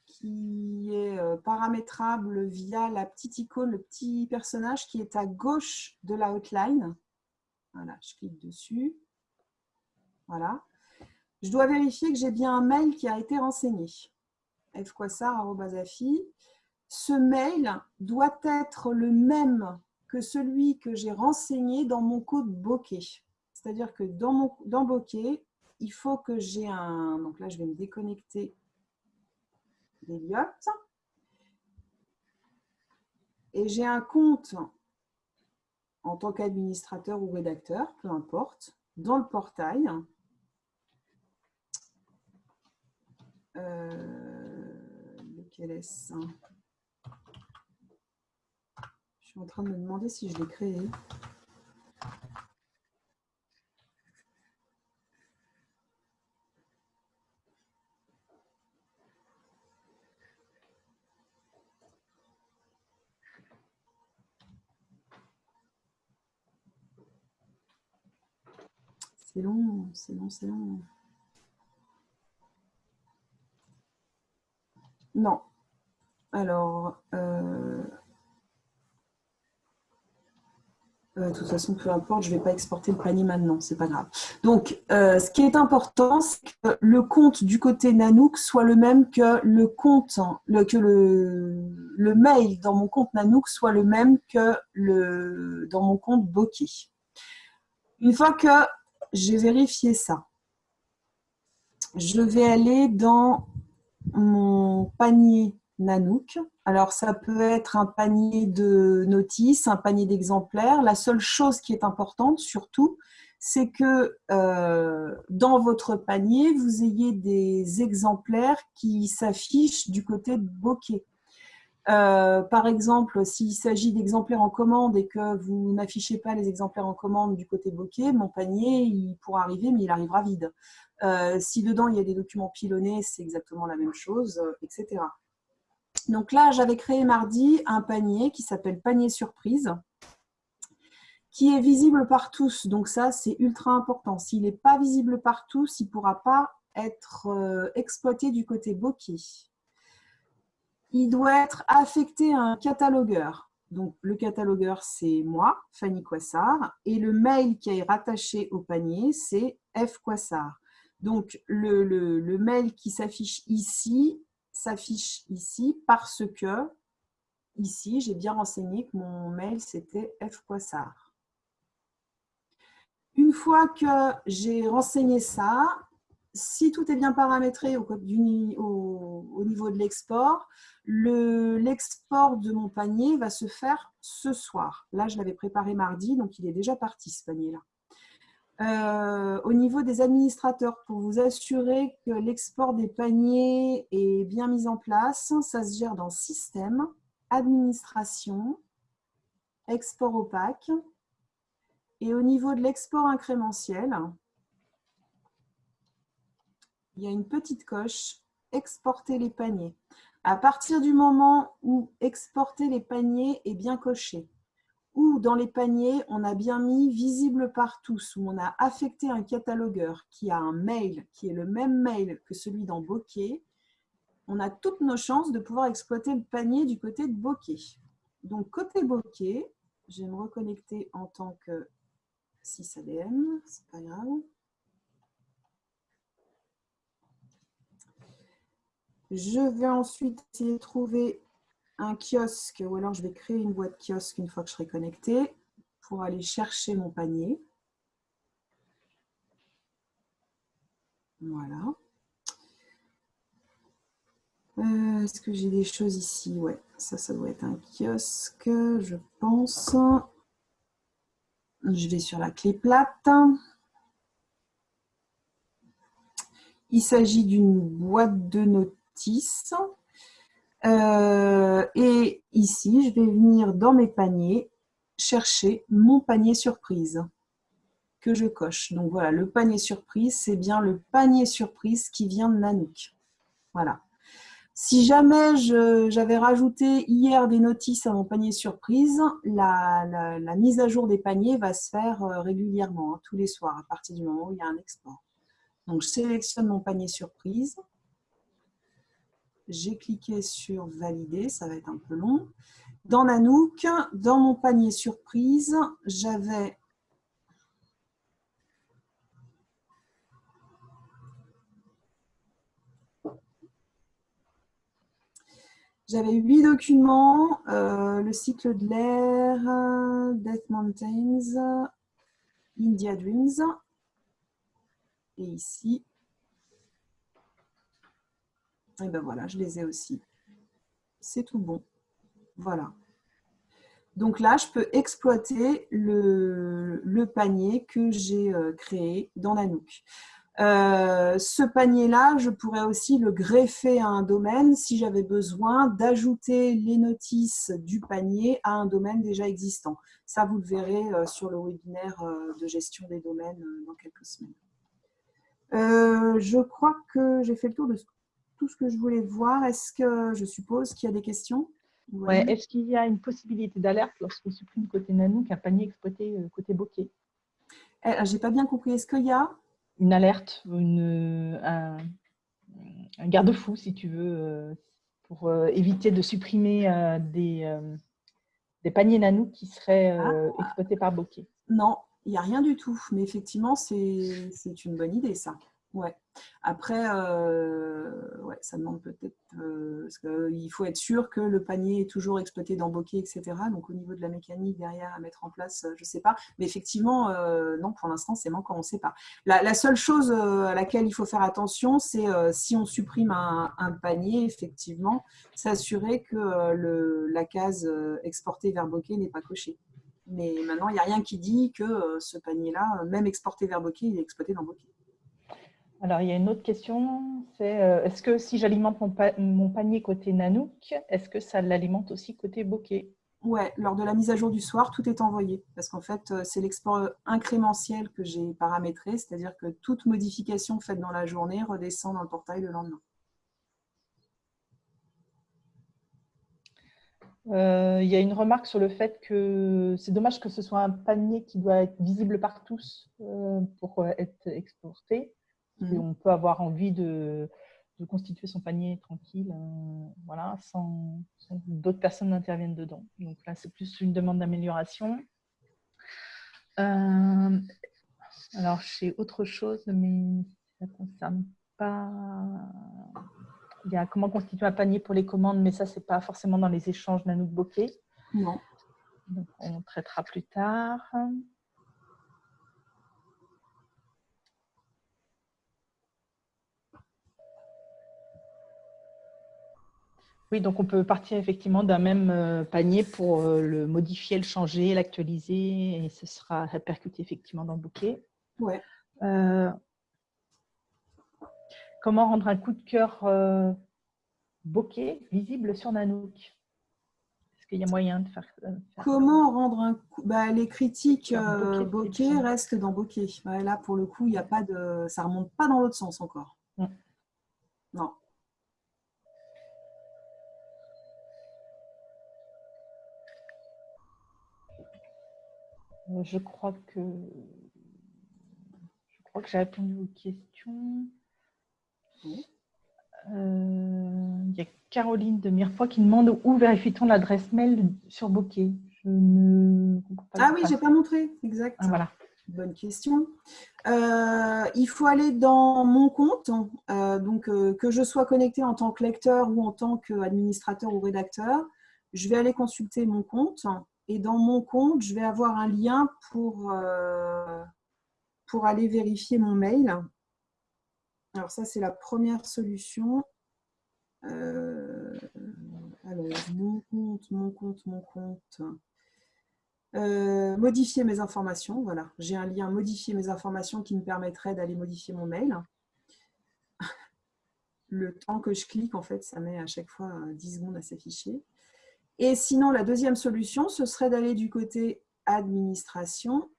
qui est euh, paramétrable via la petite icône, le petit personnage qui est à gauche de la outline. Voilà, je clique dessus. Voilà. Je dois vérifier que j'ai bien un mail qui a été renseigné. fquasar.afi. Ce mail doit être le même que celui que j'ai renseigné dans mon code bokeh. C'est-à-dire que dans, mon, dans bokeh, il faut que j'ai un... Donc là, je vais me déconnecter d'Eliott. Et j'ai un compte en tant qu'administrateur ou rédacteur, peu importe, dans le portail. Euh, lequel est-ce? Suis en train de me demander si je l'ai créé. C'est long, c'est long, c'est long. Non. Alors, euh, Euh, de toute façon, peu importe, je ne vais pas exporter le panier maintenant, c'est pas grave. Donc, euh, ce qui est important, c'est que le compte du côté Nanook soit le même que le compte, que le, mail dans mon compte Nanook soit le même que le, dans mon compte Bokeh. Une fois que j'ai vérifié ça, je vais aller dans mon panier Nanook. Alors, ça peut être un panier de notices, un panier d'exemplaires. La seule chose qui est importante, surtout, c'est que euh, dans votre panier, vous ayez des exemplaires qui s'affichent du côté bokeh. Euh, par exemple, s'il s'agit d'exemplaires en commande et que vous n'affichez pas les exemplaires en commande du côté bokeh, mon panier, il pourra arriver, mais il arrivera vide. Euh, si dedans, il y a des documents pilonnés, c'est exactement la même chose, etc. Donc là, j'avais créé mardi un panier qui s'appelle panier surprise, qui est visible par tous. Donc ça, c'est ultra important. S'il n'est pas visible par tous, il ne pourra pas être euh, exploité du côté bokeh. Il doit être affecté à un catalogueur. Donc, le catalogueur, c'est moi, Fanny Quassard, et le mail qui est rattaché au panier, c'est F. Quassard. Donc, le mail qui s'affiche ici s'affiche ici parce que ici, j'ai bien renseigné que mon mail, c'était fpoissard. Une fois que j'ai renseigné ça, si tout est bien paramétré au, niveau de l'export, l'export de mon panier va se faire ce soir. Là, je l'avais préparé mardi, donc il est déjà parti ce panier-là. Euh, au niveau des administrateurs, pour vous assurer que l'export des paniers est bien mis en place, ça se gère dans Système, Administration, Export opaque. Et au niveau de l'export incrémentiel, il y a une petite coche « Exporter les paniers ». À partir du moment où « Exporter les paniers » est bien coché, ou dans les paniers, on a bien mis visible par tous, où on a affecté un catalogueur qui a un mail qui est le même mail que celui dans Bokeh, on a toutes nos chances de pouvoir exploiter le panier du côté de Bokeh. Donc, côté Bokeh, je vais me reconnecter en tant que 6ADM, c'est pas grave. Je vais ensuite essayer de trouver un kiosque, ou alors je vais créer une boîte kiosque une fois que je serai connectée pour aller chercher mon panier. Voilà. Euh, Est-ce que j'ai des choses ici? Ouais, ça, ça doit être un kiosque, je pense. Je vais sur la clé plate. Il s'agit d'une boîte de notices. Euh, et ici, je vais venir dans mes paniers chercher mon panier surprise que je coche. Donc voilà, le panier surprise, c'est bien le panier surprise qui vient de Nanook. Voilà. Si jamais j'avais rajouté hier des notices à mon panier surprise, la, mise à jour des paniers va se faire euh, régulièrement, hein, tous les soirs, à partir du moment où il y a un export. Donc, je sélectionne mon panier surprise. J'ai cliqué sur valider, ça va être un peu long. Dans Nanook, dans mon panier surprise, j'avais J'avais huit documents, euh, le cycle de l'air, Death Mountains, India Dreams. Et ici, et ben voilà, je les ai aussi. C'est tout bon. Voilà. Donc là, je peux exploiter le, panier que j'ai euh, créé dans Nanook. Euh, ce panier-là, je pourrais aussi le greffer à un domaine si j'avais besoin d'ajouter les notices du panier à un domaine déjà existant. Ça, vous le verrez euh, sur le webinaire euh, de gestion des domaines dans quelques semaines. je crois que j'ai fait le tour de tout ce que je voulais voir. Est-ce que je suppose qu'il y a des questions? Ouais. Est-ce qu'il y a une possibilité d'alerte lorsqu'on supprime côté Nanook un panier exploité côté bokeh eh, J'ai pas bien compris. Est-ce qu'il y a? Une alerte, une, un, garde-fou, si tu veux, euh, pour euh, éviter de supprimer euh, des, des paniers nano qui seraient ah. exploités par bokeh. Non, il n'y a rien du tout. Mais effectivement, c'est une bonne idée, ça. Ouais. Après, euh, ouais, ça demande peut-être, euh, qu'il faut être sûr que le panier est toujours exploité dans Bokeh, etc. Donc au niveau de la mécanique derrière à mettre en place, euh, je ne sais pas. Mais effectivement, non, pour l'instant, c'est manquant, on ne sait pas. La, seule chose à laquelle il faut faire attention, c'est si on supprime un, panier, effectivement, s'assurer que la case exportée vers Bokeh n'est pas cochée. Mais maintenant, il n'y a rien qui dit que ce panier-là, même exporté vers Bokeh, il est exploité dans Bokeh. Alors, il y a une autre question, c'est euh, est-ce que si j'alimente mon, panier côté Nanook, est-ce que ça l'alimente aussi côté bokeh? Ouais, lors de la mise à jour du soir, tout est envoyé. Parce qu'en fait, euh, c'est l'export incrémentiel que j'ai paramétré, c'est-à-dire que toute modification faite dans la journée redescend dans le portail le lendemain. Euh, il y a une remarque sur le fait que c'est dommage que ce soit un panier qui doit être visible par tous pour être exporté. Mmh. On peut avoir envie de, constituer son panier tranquille, euh, voilà, sans, que d'autres personnes n'interviennent dedans. Donc là, c'est plus une demande d'amélioration. Euh, alors, j'ai autre chose, mais ça ne concerne pas... Il y a comment constituer un panier pour les commandes, mais ça, ce n'est pas forcément dans les échanges Nanook Bokeh. Non. Donc, on traitera plus tard. Oui, donc on peut partir effectivement d'un même euh, panier pour euh, le modifier, le changer, l'actualiser et ce sera répercuté effectivement dans le bouquet. Ouais. Euh, comment rendre un coup de cœur bokeh visible sur Nanook? Est-ce qu'il y a moyen de faire, ça Comment rendre un coup bah, Les critiques bokeh, restent dans bokeh. là, pour le coup, il y a pas de... ça ne remonte pas dans l'autre sens encore. Je crois que je crois que j'ai répondu aux questions. Euh, il y a Caroline de Mirepoix qui demande où vérifie-t-on l'adresse mail sur Bokeh? Je ne Ah oui, j'ai pas montré, exact. Ah, voilà. Bonne question. Euh, il faut aller dans mon compte, donc que je sois connecté en tant que lecteur ou en tant qu'administrateur ou rédacteur. Je vais aller consulter mon compte et dans mon compte, je vais avoir un lien pour, euh, pour aller vérifier mon mail. Alors ça, c'est la première solution. Euh, Alors, mon compte, mon compte, mon compte. Euh, modifier mes informations, voilà. J'ai un lien modifier mes informations qui me permettrait d'aller modifier mon mail. *laughs* Le temps que je clique, en fait, ça met à chaque fois 10 secondes à s'afficher. Et sinon, la deuxième solution, ce serait d'aller du côté administration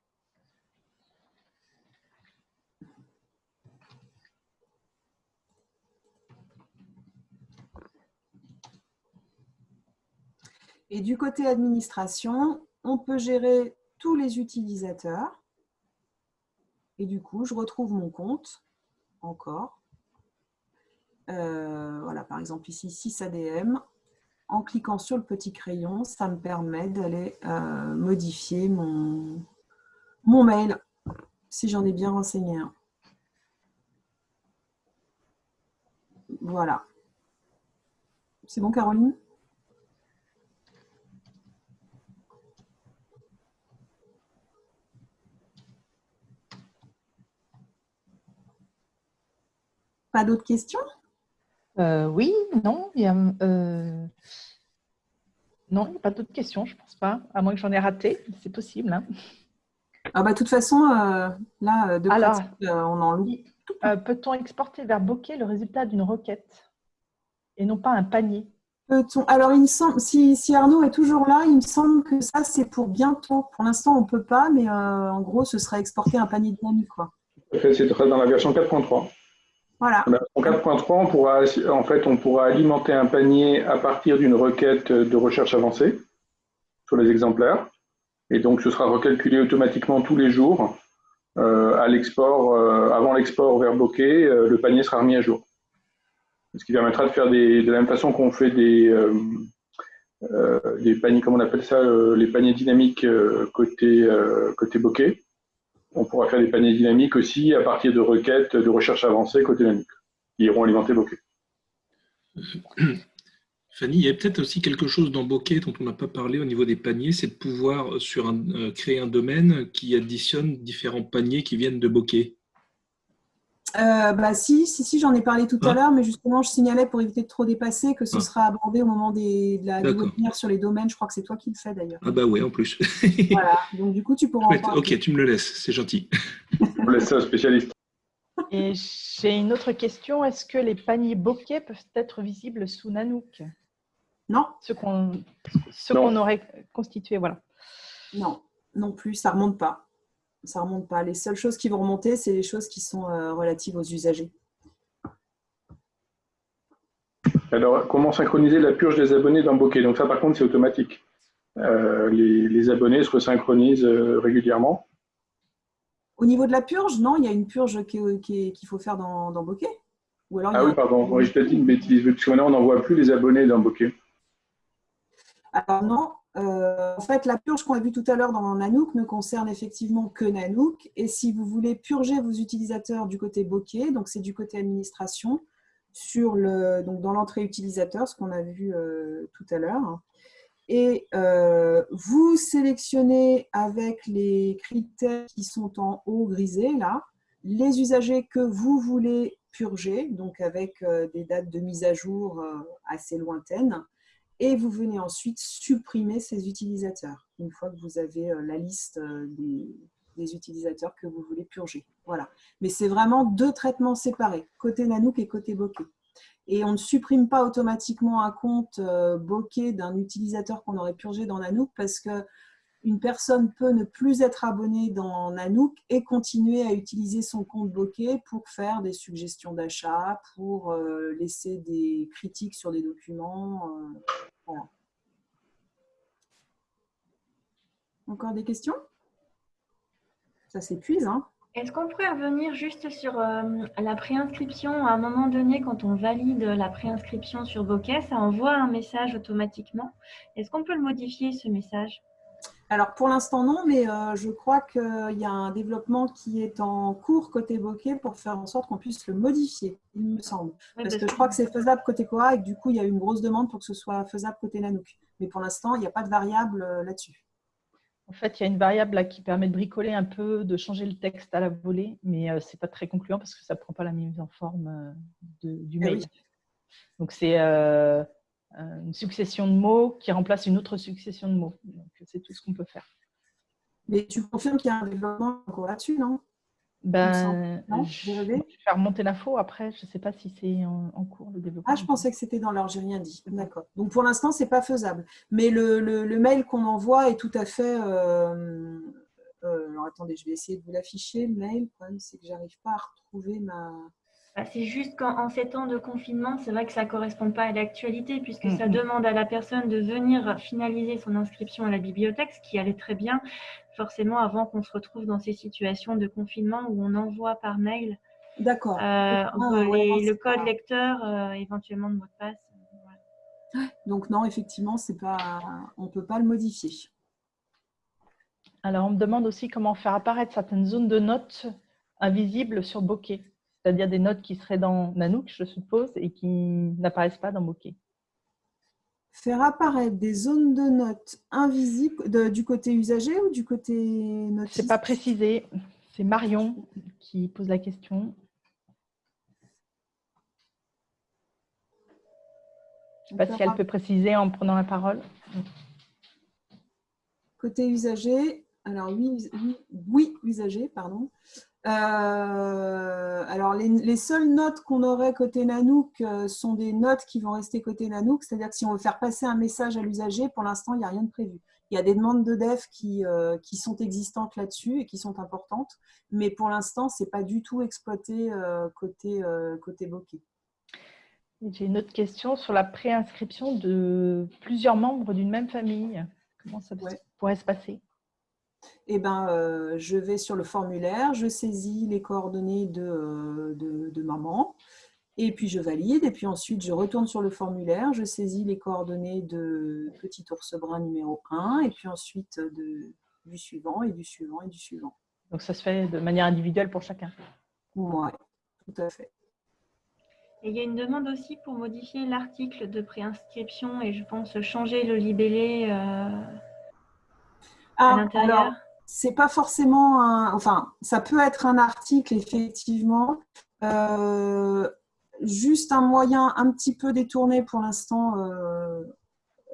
Et du côté administration, on peut gérer tous les utilisateurs. Et du coup, je retrouve mon compte encore. Euh, voilà, par exemple ici, 6 ADM. En cliquant sur le petit crayon, ça me permet d'aller euh, modifier mon, mon mail, si j'en ai bien renseigné un. Voilà. C'est bon, Caroline? Pas d'autres questions? Euh, Oui, non. Il y a, euh, Non, il n'y a pas d'autres questions, je ne pense pas. À moins que j'en ai raté, c'est possible. Hein. Ah bah, de toute façon, euh, là, de Alors, on en loue. Peut-on exporter vers Bokeh le résultat d'une requête et non pas un panier? Alors, il me semble, si, Arnaud est toujours là, il me semble que ça, c'est pour bientôt. Pour l'instant, on ne peut pas, mais en gros, ce serait exporter un panier dynamique. Quoi. C'est dans la version 4.3. Voilà. En 4.3, on pourra, en fait, on pourra alimenter un panier à partir d'une requête de recherche avancée sur les exemplaires. Et donc, ce sera recalculé automatiquement tous les jours. Euh, euh, avant l'export vers Bokeh, euh, le panier sera remis à jour. Ce qui permettra de faire de la même façon qu'on fait des, des paniers, comment on appelle ça, les paniers dynamiques côté, côté bokeh on pourra faire des paniers dynamiques aussi à partir de requêtes de recherche avancée côté Linux, qui iront alimenter Bokeh. *clears throat* Fanny, il y a peut-être aussi quelque chose dans Bokeh dont on n'a pas parlé au niveau des paniers, c'est de pouvoir sur euh, créer un domaine qui additionne différents paniers qui viennent de Bokeh. Euh, bah, si, si, si j'en ai parlé tout à l'heure, mais justement, je signalais pour éviter de trop dépasser que ce sera abordé au moment des, de la webinaire sur les domaines. Je crois que c'est toi qui le fais d'ailleurs. Ah bah oui, en plus. *laughs* voilà, donc du coup, tu pourras en parler. Ok, tu me le laisses, c'est gentil. On laisse ça au spécialiste. Et j'ai une autre question. Est-ce que les paniers bokeh peuvent être visibles sous Nanook? Non. Ce qu'on aurait constitué, voilà. Non, non plus, ça ne remonte pas ça remonte pas. Les seules choses qui vont remonter, c'est les choses qui sont euh, relatives aux usagers. Alors, comment synchroniser la purge des abonnés dans Bokeh? Donc ça, par contre, c'est automatique. Euh, les, abonnés se resynchronisent euh, régulièrement. Au niveau de la purge, non, il y a une purge qu'il faut faire dans, dans Bokeh. ah oui, pardon, oui, je t'ai dit une bêtise, parce que maintenant, on n'en voit plus les abonnés dans Bokeh. Alors non, euh, en fait, la purge qu'on a vue tout à l'heure dans Nanook ne concerne effectivement que Nanook. Et si vous voulez purger vos utilisateurs du côté bokeh, donc c'est du côté administration, sur le, donc dans l'entrée utilisateur, ce qu'on a vu euh, tout à l'heure. Et euh, vous sélectionnez avec les critères qui sont en haut grisé, là, les usagers que vous voulez purger, donc avec des dates de mise à jour assez lointaines et vous venez ensuite supprimer ces utilisateurs une fois que vous avez euh, la liste euh, des, utilisateurs que vous voulez purger. Voilà. Mais c'est vraiment deux traitements séparés, côté Nanook et côté Bokeh. Et on ne supprime pas automatiquement un compte euh, Bokeh d'un utilisateur qu'on aurait purgé dans Nanook parce que une personne peut ne plus être abonnée dans Nanook et continuer à utiliser son compte Bokeh pour faire des suggestions d'achat, pour euh, laisser des critiques sur des documents. Euh, Encore des questions? Ça s'épuise, hein est-ce qu'on pourrait revenir juste sur euh, la préinscription? À un moment donné, quand on valide la préinscription sur Bokeh, ça envoie un message automatiquement. Est-ce qu'on peut le modifier, ce message? Alors pour l'instant non, mais euh, je crois qu'il y a un développement qui est en cours côté bokeh pour faire en sorte qu'on puisse le modifier, il me semble. parce, que je crois que c'est faisable côté Koa et du coup il y a eu une grosse demande pour que ce soit faisable côté Nanook. Mais pour l'instant il n'y a pas de variable euh, là-dessus. En fait, il y a une variable qui permet de bricoler un peu, de changer le texte à la volée, mais euh, ce n'est pas très concluant parce que ça ne prend pas la mise en forme du eh mail. Donc c'est une succession de mots qui remplace une autre succession de mots. C'est tout ce qu'on peut faire. Mais tu confirmes qu'il y a un développement encore là-dessus, non? Ben, je, vais faire monter l'info. Après, je ne sais pas si c'est en, cours le développement. Ah, je pensais que c'était dans l'ordre, j'ai rien dit. D'accord. Donc pour l'instant, ce n'est pas faisable. Mais le, le, mail qu'on envoie est tout à fait. Euh, euh, alors attendez, je vais essayer de vous l'afficher. Le mail, le problème, c'est que j'arrive pas à retrouver ma. Bah, c'est juste qu'en ces temps de confinement, c'est vrai que ça ne correspond pas à l'actualité, puisque ça demande à la personne de venir finaliser son inscription à la bibliothèque, ce qui allait très bien, forcément avant qu'on se retrouve dans ces situations de confinement où on envoie par mail D'accord. Euh, ah, le code lecteur, euh, éventuellement de mot de passe. Donc non, effectivement, c'est pas, on ne peut pas le modifier. Alors, on me demande aussi comment faire apparaître certaines zones de notes invisibles sur Bokeh c'est-à-dire des notes qui seraient dans Nanook, je suppose, et qui n'apparaissent pas dans Bokeh. Faire apparaître des zones de notes invisibles du côté usager ou du côté notiste Ce n'est pas précisé. C'est Marion qui pose la question. Je ne sais pas si elle peut préciser en prenant la parole. Côté usager, alors oui, oui, oui usager, pardon. Euh, alors, les, seules notes qu'on aurait côté Nanook euh, sont des notes qui vont rester côté Nanook, c'est-à-dire que si on veut faire passer un message à l'usager, pour l'instant, il n'y a rien de prévu. Il y a des demandes de dev qui, euh, qui sont existantes là-dessus et qui sont importantes, mais pour l'instant, ce n'est pas du tout exploité côté, côté Bokeh. J'ai une autre question sur la préinscription de plusieurs membres d'une même famille. Comment ça pourrait se passer? Eh ben, euh, je vais sur le formulaire, je saisis les coordonnées de, de, maman, et puis je valide, et puis ensuite je retourne sur le formulaire, je saisis les coordonnées de petit ours brun numéro 1, et puis ensuite de, du suivant, et du suivant, et du suivant. Donc ça se fait de manière individuelle pour chacun Oui, tout à fait. Et il y a une demande aussi pour modifier l'article de préinscription et je pense changer le libellé euh, ah, l'intérieur c'est pas forcément un. Enfin, ça peut être un article, effectivement. Euh, juste un moyen un petit peu détourné pour l'instant. Euh,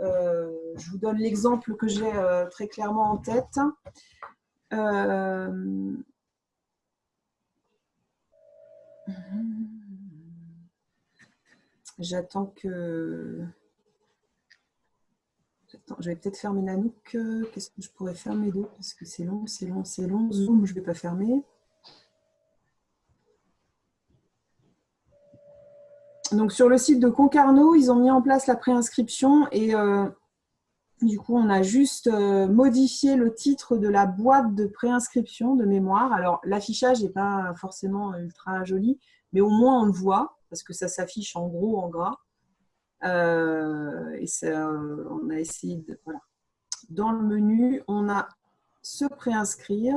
euh, je vous donne l'exemple que j'ai très clairement en tête. J'attends que je vais peut-être fermer Nanook. Qu'est-ce que je pourrais fermer d'autre Parce que c'est long, c'est long, c'est long. Zoom, je ne vais pas fermer. Donc, sur le site de Concarneau, ils ont mis en place la préinscription et euh, du coup, on a juste euh, modifié le titre de la boîte de préinscription de mémoire. Alors, l'affichage n'est pas forcément ultra joli, mais au moins on le voit parce que ça s'affiche en gros en gras. Euh, et on a essayé de... Voilà. Dans le menu, on a se préinscrire.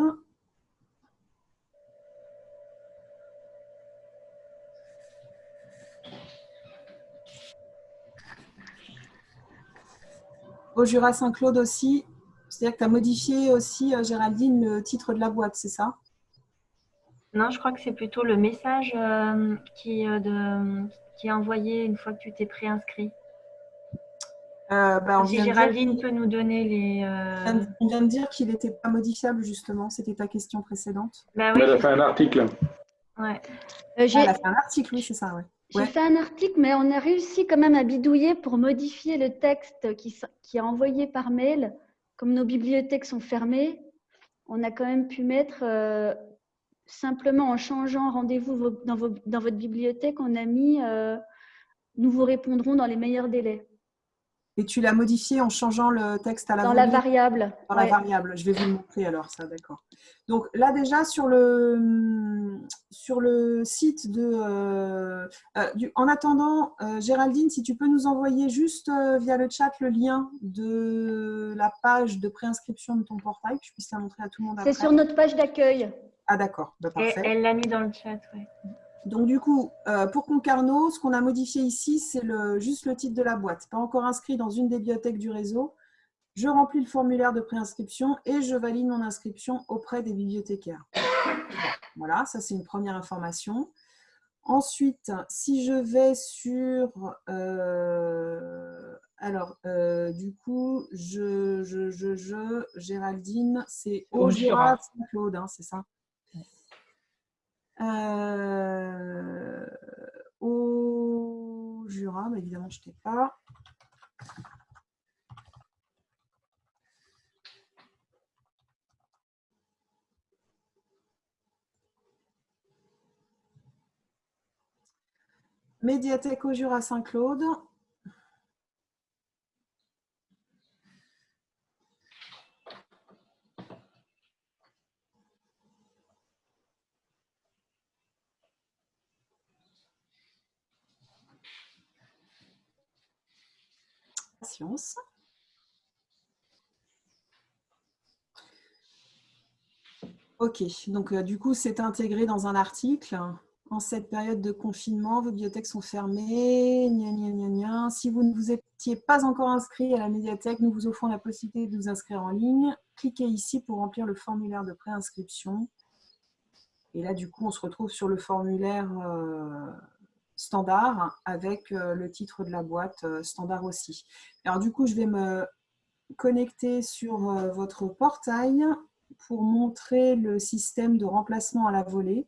Au Jura Saint-Claude aussi, c'est-à-dire que tu as modifié aussi, euh, Géraldine, le titre de la boîte, c'est ça? Non, je crois que c'est plutôt le message euh, qui, de, qui est envoyé une fois que tu t'es préinscrit euh, bah, si Géraldine peut nous donner les. Euh, on vient de dire qu'il n'était pas modifiable, justement. C'était ta question précédente. Bah Elle a fait un article. Ouais. Euh, Elle a fait un article, oui, c'est ça. Ouais. J'ai fait un article, mais on a réussi quand même à bidouiller pour modifier le texte qui, qui est envoyé par mail. Comme nos bibliothèques sont fermées, on a quand même pu mettre euh, simplement en changeant rendez-vous dans, dans, votre bibliothèque, on a mis nous vous répondrons dans les meilleurs délais. Et tu l'as modifié en changeant le texte à la Dans la variable. Dans la variable. Je vais vous le montrer alors, ça, d'accord. Donc là, déjà, sur le, sur le site de... Euh, euh, en attendant, euh, Géraldine, si tu peux nous envoyer juste via le chat le lien de la page de préinscription de ton portail, que je puisse la montrer à tout le monde C'est sur notre page d'accueil. Ah d'accord, bah, Elle l'a mis dans le chat, oui. Donc du coup, euh, pour Concarneau, ce qu'on a modifié ici, c'est juste le titre de la boîte. Pas encore inscrit dans une des bibliothèques du réseau. Je remplis le formulaire de préinscription et je valide mon inscription auprès des bibliothécaires. Voilà, ça c'est une première information. Ensuite, si je vais sur... Euh, Alors, euh, du coup, je, je, je, je Géraldine, c'est au Jura, Saint-Claude, hein, c'est ça? Euh, Au Jura, bah, évidemment, je t'ai pas. Médiathèque au Jura Saint-Claude. Ok, donc euh, du coup, c'est intégré dans un article. En cette période de confinement, vos bibliothèques sont fermées. Si vous ne vous étiez pas encore inscrit à la médiathèque, nous vous offrons la possibilité de vous inscrire en ligne. Cliquez ici pour remplir le formulaire de préinscription. Et là, du coup, on se retrouve sur le formulaire euh, standard avec euh, le titre de la boîte euh, standard aussi. Alors du coup, je vais me connecter sur votre portail pour montrer le système de remplacement à la volée.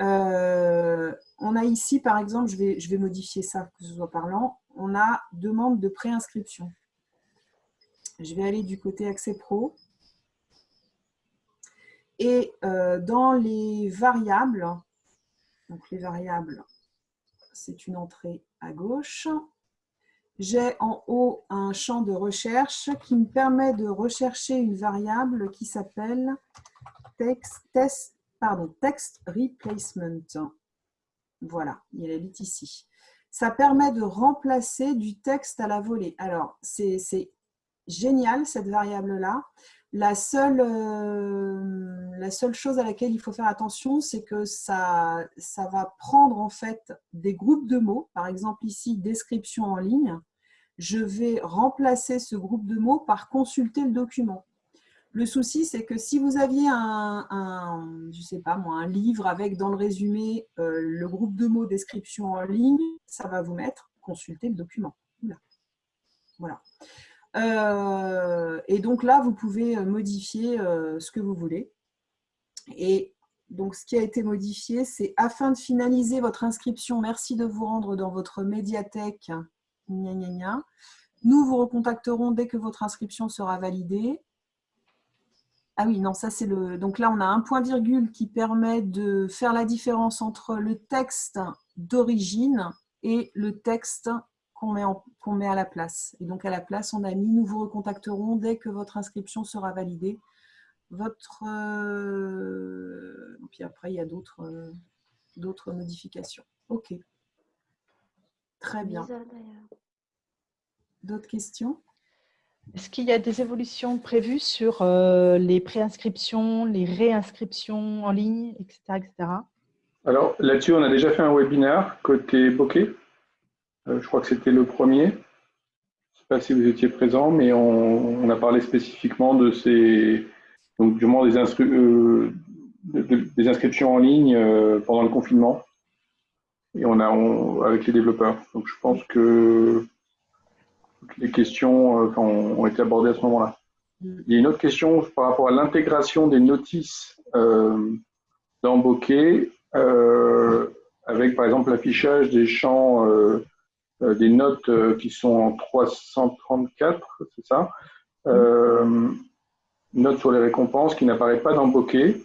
Euh, on a ici, par exemple, je vais, je vais modifier ça, que ce soit parlant, on a demande de préinscription. Je vais aller du côté accès pro. Et euh, dans les variables, donc les variables, c'est une entrée à gauche, j'ai en haut un champ de recherche qui me permet de rechercher une variable qui s'appelle text replacement. Voilà, il habite ici. Ça permet de remplacer du texte à la volée. Alors, c'est génial cette variable-là. La seule, euh, la seule chose à laquelle il faut faire attention, c'est que ça, va prendre en fait des groupes de mots. Par exemple ici, description en ligne. Je vais remplacer ce groupe de mots par consulter le document. Le souci, c'est que si vous aviez un livre avec dans le résumé euh, le groupe de mots description en ligne, ça va vous mettre consulter le document. Voilà. Euh, et donc là, vous pouvez euh, modifier ce que vous voulez. Et donc, ce qui a été modifié, c'est afin de finaliser votre inscription, merci de vous rendre dans votre médiathèque. Nous vous recontacterons dès que votre inscription sera validée. Ah oui, non, ça c'est le... Donc là, on a un point virgule qui permet de faire la différence entre le texte d'origine et le texte qu'on met, met à la place. Et donc à la place, on a mis « Nous vous recontacterons dès que votre inscription sera validée ». Votre... Euh, puis après, il y a d'autres euh, d'autres modifications. OK. Très bien. D'autres questions? Est-ce qu'il y a des évolutions prévues sur euh, les préinscriptions, les réinscriptions en ligne, etc. etc. Alors là-dessus, on a déjà fait un webinaire côté bokeh. Euh, je crois que c'était le premier. Je ne sais pas si vous étiez présent, mais on, a parlé spécifiquement de ces, donc du moins des, euh, des inscriptions en ligne pendant le confinement. Et on a avec les développeurs. Donc je pense que les questions euh, ont, été abordées à ce moment-là. Mm. Il y a une autre question par rapport à l'intégration des notices euh, dans Bokeh, euh, avec par exemple l'affichage des champs, des notes qui sont en 334, c'est ça mm. Notes sur les récompenses qui n'apparaissent pas dans Bokeh.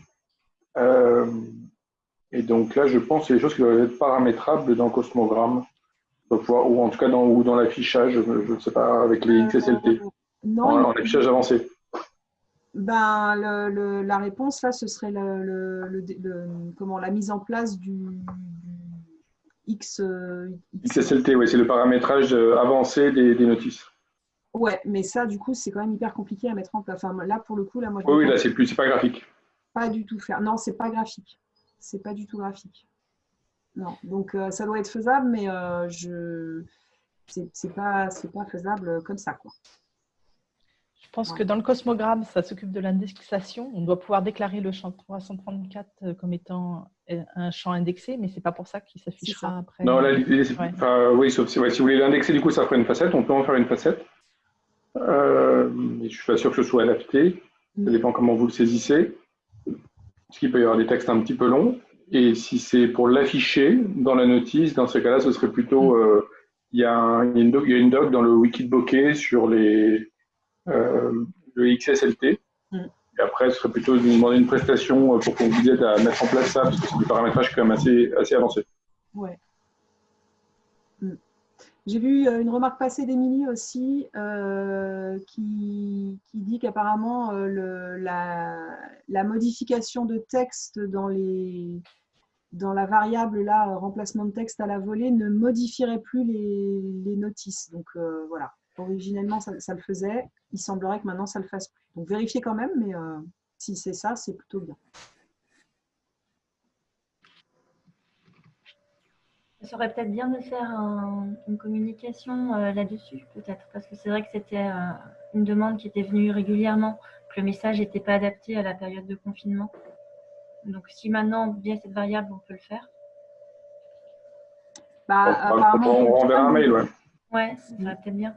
et donc là, je pense que c'est des choses qui doivent être paramétrables dans Cosmogramme ou en tout cas dans, dans l'affichage, je ne sais pas, avec les XSLT, euh, non, en, affichage avancé ben, la réponse, là, ce serait le, comment, la mise en place du, X, euh, XSLT, oui, c'est le paramétrage euh, avancé des, notices. Ouais, mais ça, du coup, c'est quand même hyper compliqué à mettre en place. Enfin, là, pour le coup, là, moi, je Oui, oui là, c'est plus, c'est pas graphique. Pas du tout faire. Non, c'est pas graphique. C'est pas du tout graphique. Non, donc euh, ça doit être faisable, mais euh, je c'est pas, pas faisable comme ça. Quoi. Je pense que dans le cosmogramme, ça s'occupe de l'indexation. On doit pouvoir déclarer le champ 334 euh, comme étant euh, un champ indexé, mais ce n'est pas pour ça qu'il s'affichera après. Non, oui, sauf si, si vous voulez l'indexer, du coup, ça ferait une facette. On peut en faire une facette. Euh, je ne suis pas sûr que ce soit adapté. Ça dépend comment vous le saisissez. Parce qu'il peut y avoir des textes un petit peu longs. Et si c'est pour l'afficher dans la notice, dans ce cas-là, ce serait plutôt. Mm. il, y a une doc, il y a une doc dans le wiki de bokeh sur les, euh, le XSLT. Mm. Et après, ce serait plutôt de vous demander une prestation euh, pour qu'on vous aide à mettre en place ça, parce que c'est du paramétrage quand même assez, assez avancé. Ouais. Mm. J'ai vu euh, une remarque passée d'Emilie aussi qui, qui, dit qu'apparemment la, la, modification de texte dans, les, dans la variable là, remplacement de texte à la volée ne modifierait plus les, les notices. Donc voilà, originellement ça, ça, le faisait il semblerait que maintenant ça le fasse plus. Donc vérifiez quand même, mais euh, si c'est ça, c'est plutôt bien. Ça serait peut-être bien de faire une communication euh, là-dessus, peut-être, parce que c'est vrai que c'était euh, une demande qui était venue régulièrement, que le message n'était pas adapté à la période de confinement. Donc si maintenant, via cette variable, on peut le faire. Bah, on, renverra un mail, ouais. Ouais, ça serait peut-être bien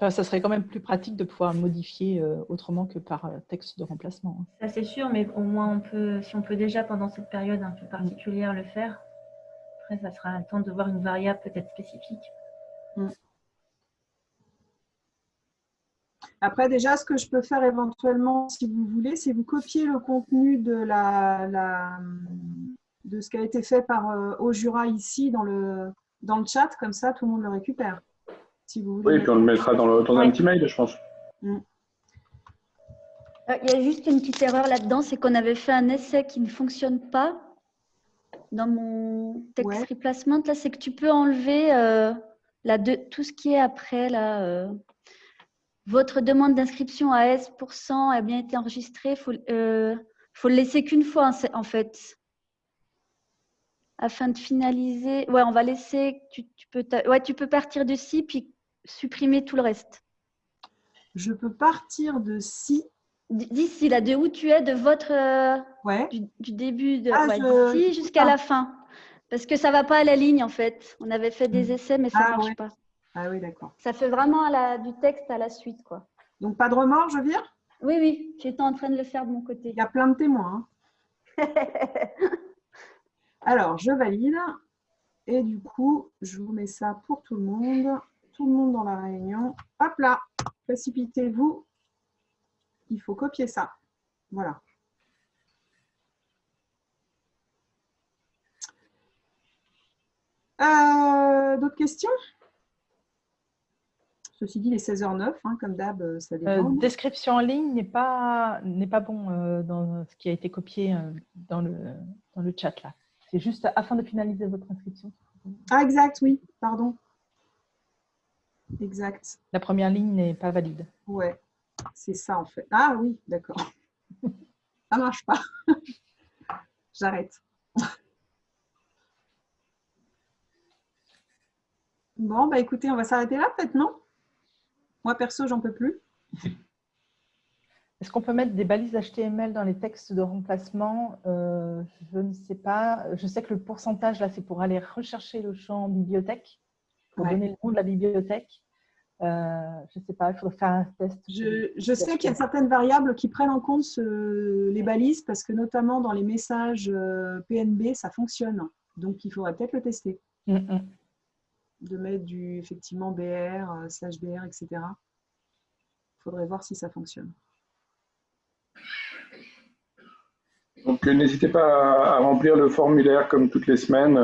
ça serait quand même plus pratique de pouvoir modifier euh, autrement que par euh, texte de remplacement. Hein. Ça c'est sûr, mais au moins on peut, si on peut déjà pendant cette période un peu particulière le faire, après ça sera un temps de voir une variable peut-être spécifique. Mm. Après, déjà, ce que je peux faire éventuellement, si vous voulez, c'est vous copier le contenu de, la, de ce qui a été fait par euh, Jura ici dans le, dans le chat, comme ça tout le monde le récupère. Oui, puis on le mettra dans, le, dans un petit mail, je pense. Mm. Euh, il y a juste une petite erreur là-dedans, c'est qu'on avait fait un essai qui ne fonctionne pas dans mon texte replacement. Là, c'est que tu peux enlever euh, tout ce qui est après. Là, euh, votre demande d'inscription à S% a bien été enregistrée. Il faut, faut le laisser qu'une fois, en fait afin de finaliser. Ouais, on va laisser. Tu, tu, peux, ouais, tu peux partir de ci, puis supprimer tout le reste. Je peux partir de si. D'ici, là, de où tu es, de votre. Euh, ouais. Du, début, de, ah, d'ici jusqu'à la fin. Parce que ça ne va pas à la ligne, en fait. On avait fait des hmm. essais, mais ça ne ah, marche pas. Ah oui, d'accord. Ça fait vraiment à la, du texte à la suite, quoi. Donc, pas de remords, je vire Oui, oui. J'étais en train de le faire de mon côté. Il y a plein de témoins. Hein. *laughs* Alors, je valide. Et du coup, je vous mets ça pour tout le monde tout le monde dans la réunion. Hop là, précipitez-vous. Il faut copier ça. Voilà. Euh, d'autres questions? Ceci dit, les 16h09, hein, comme d'hab, euh, ça dépend. Euh, description en ligne n'est pas, pas bon dans ce qui a été copié dans, le, dans le chat là. C'est juste afin de finaliser votre inscription. Ah, exact, oui, pardon. Exact. La première ligne n'est pas valide. Ouais, c'est ça en fait. Ah oui, d'accord. *laughs* ça marche pas. *laughs* J'arrête. Bon, bah écoutez, on va s'arrêter là peut-être, non? Moi perso, j'en peux plus. Est-ce qu'on peut mettre des balises HTML dans les textes de remplacement? Euh, Je ne sais pas. Je sais que le pourcentage, là, c'est pour aller rechercher le champ bibliothèque pour donner le nom de la bibliothèque. Euh, je ne sais pas, il faudrait faire un test. Je, sais qu'il y a certaines variables qui prennent en compte les balises parce que notamment dans les messages euh, PNB, ça fonctionne. Donc, il faudrait peut-être le tester. Mm, mm. De mettre du, effectivement, BR, euh, slash BR, etc. Il faudrait voir si ça fonctionne. Donc, n'hésitez pas à remplir le formulaire comme toutes les semaines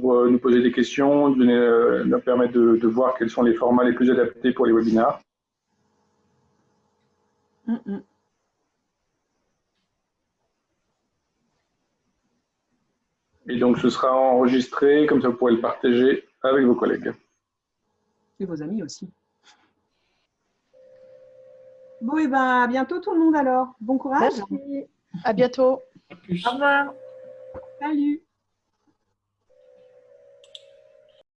pour euh, nous poser des questions, donner, euh, nous permettre de, voir quels sont les formats les plus adaptés pour les webinars. Mm, mm. Et donc, ce sera enregistré, comme ça vous pourrez le partager avec vos collègues. Et vos amis aussi. Bon, et ben, à bientôt tout le monde alors. Bon courage. À bientôt. Au revoir. Salut.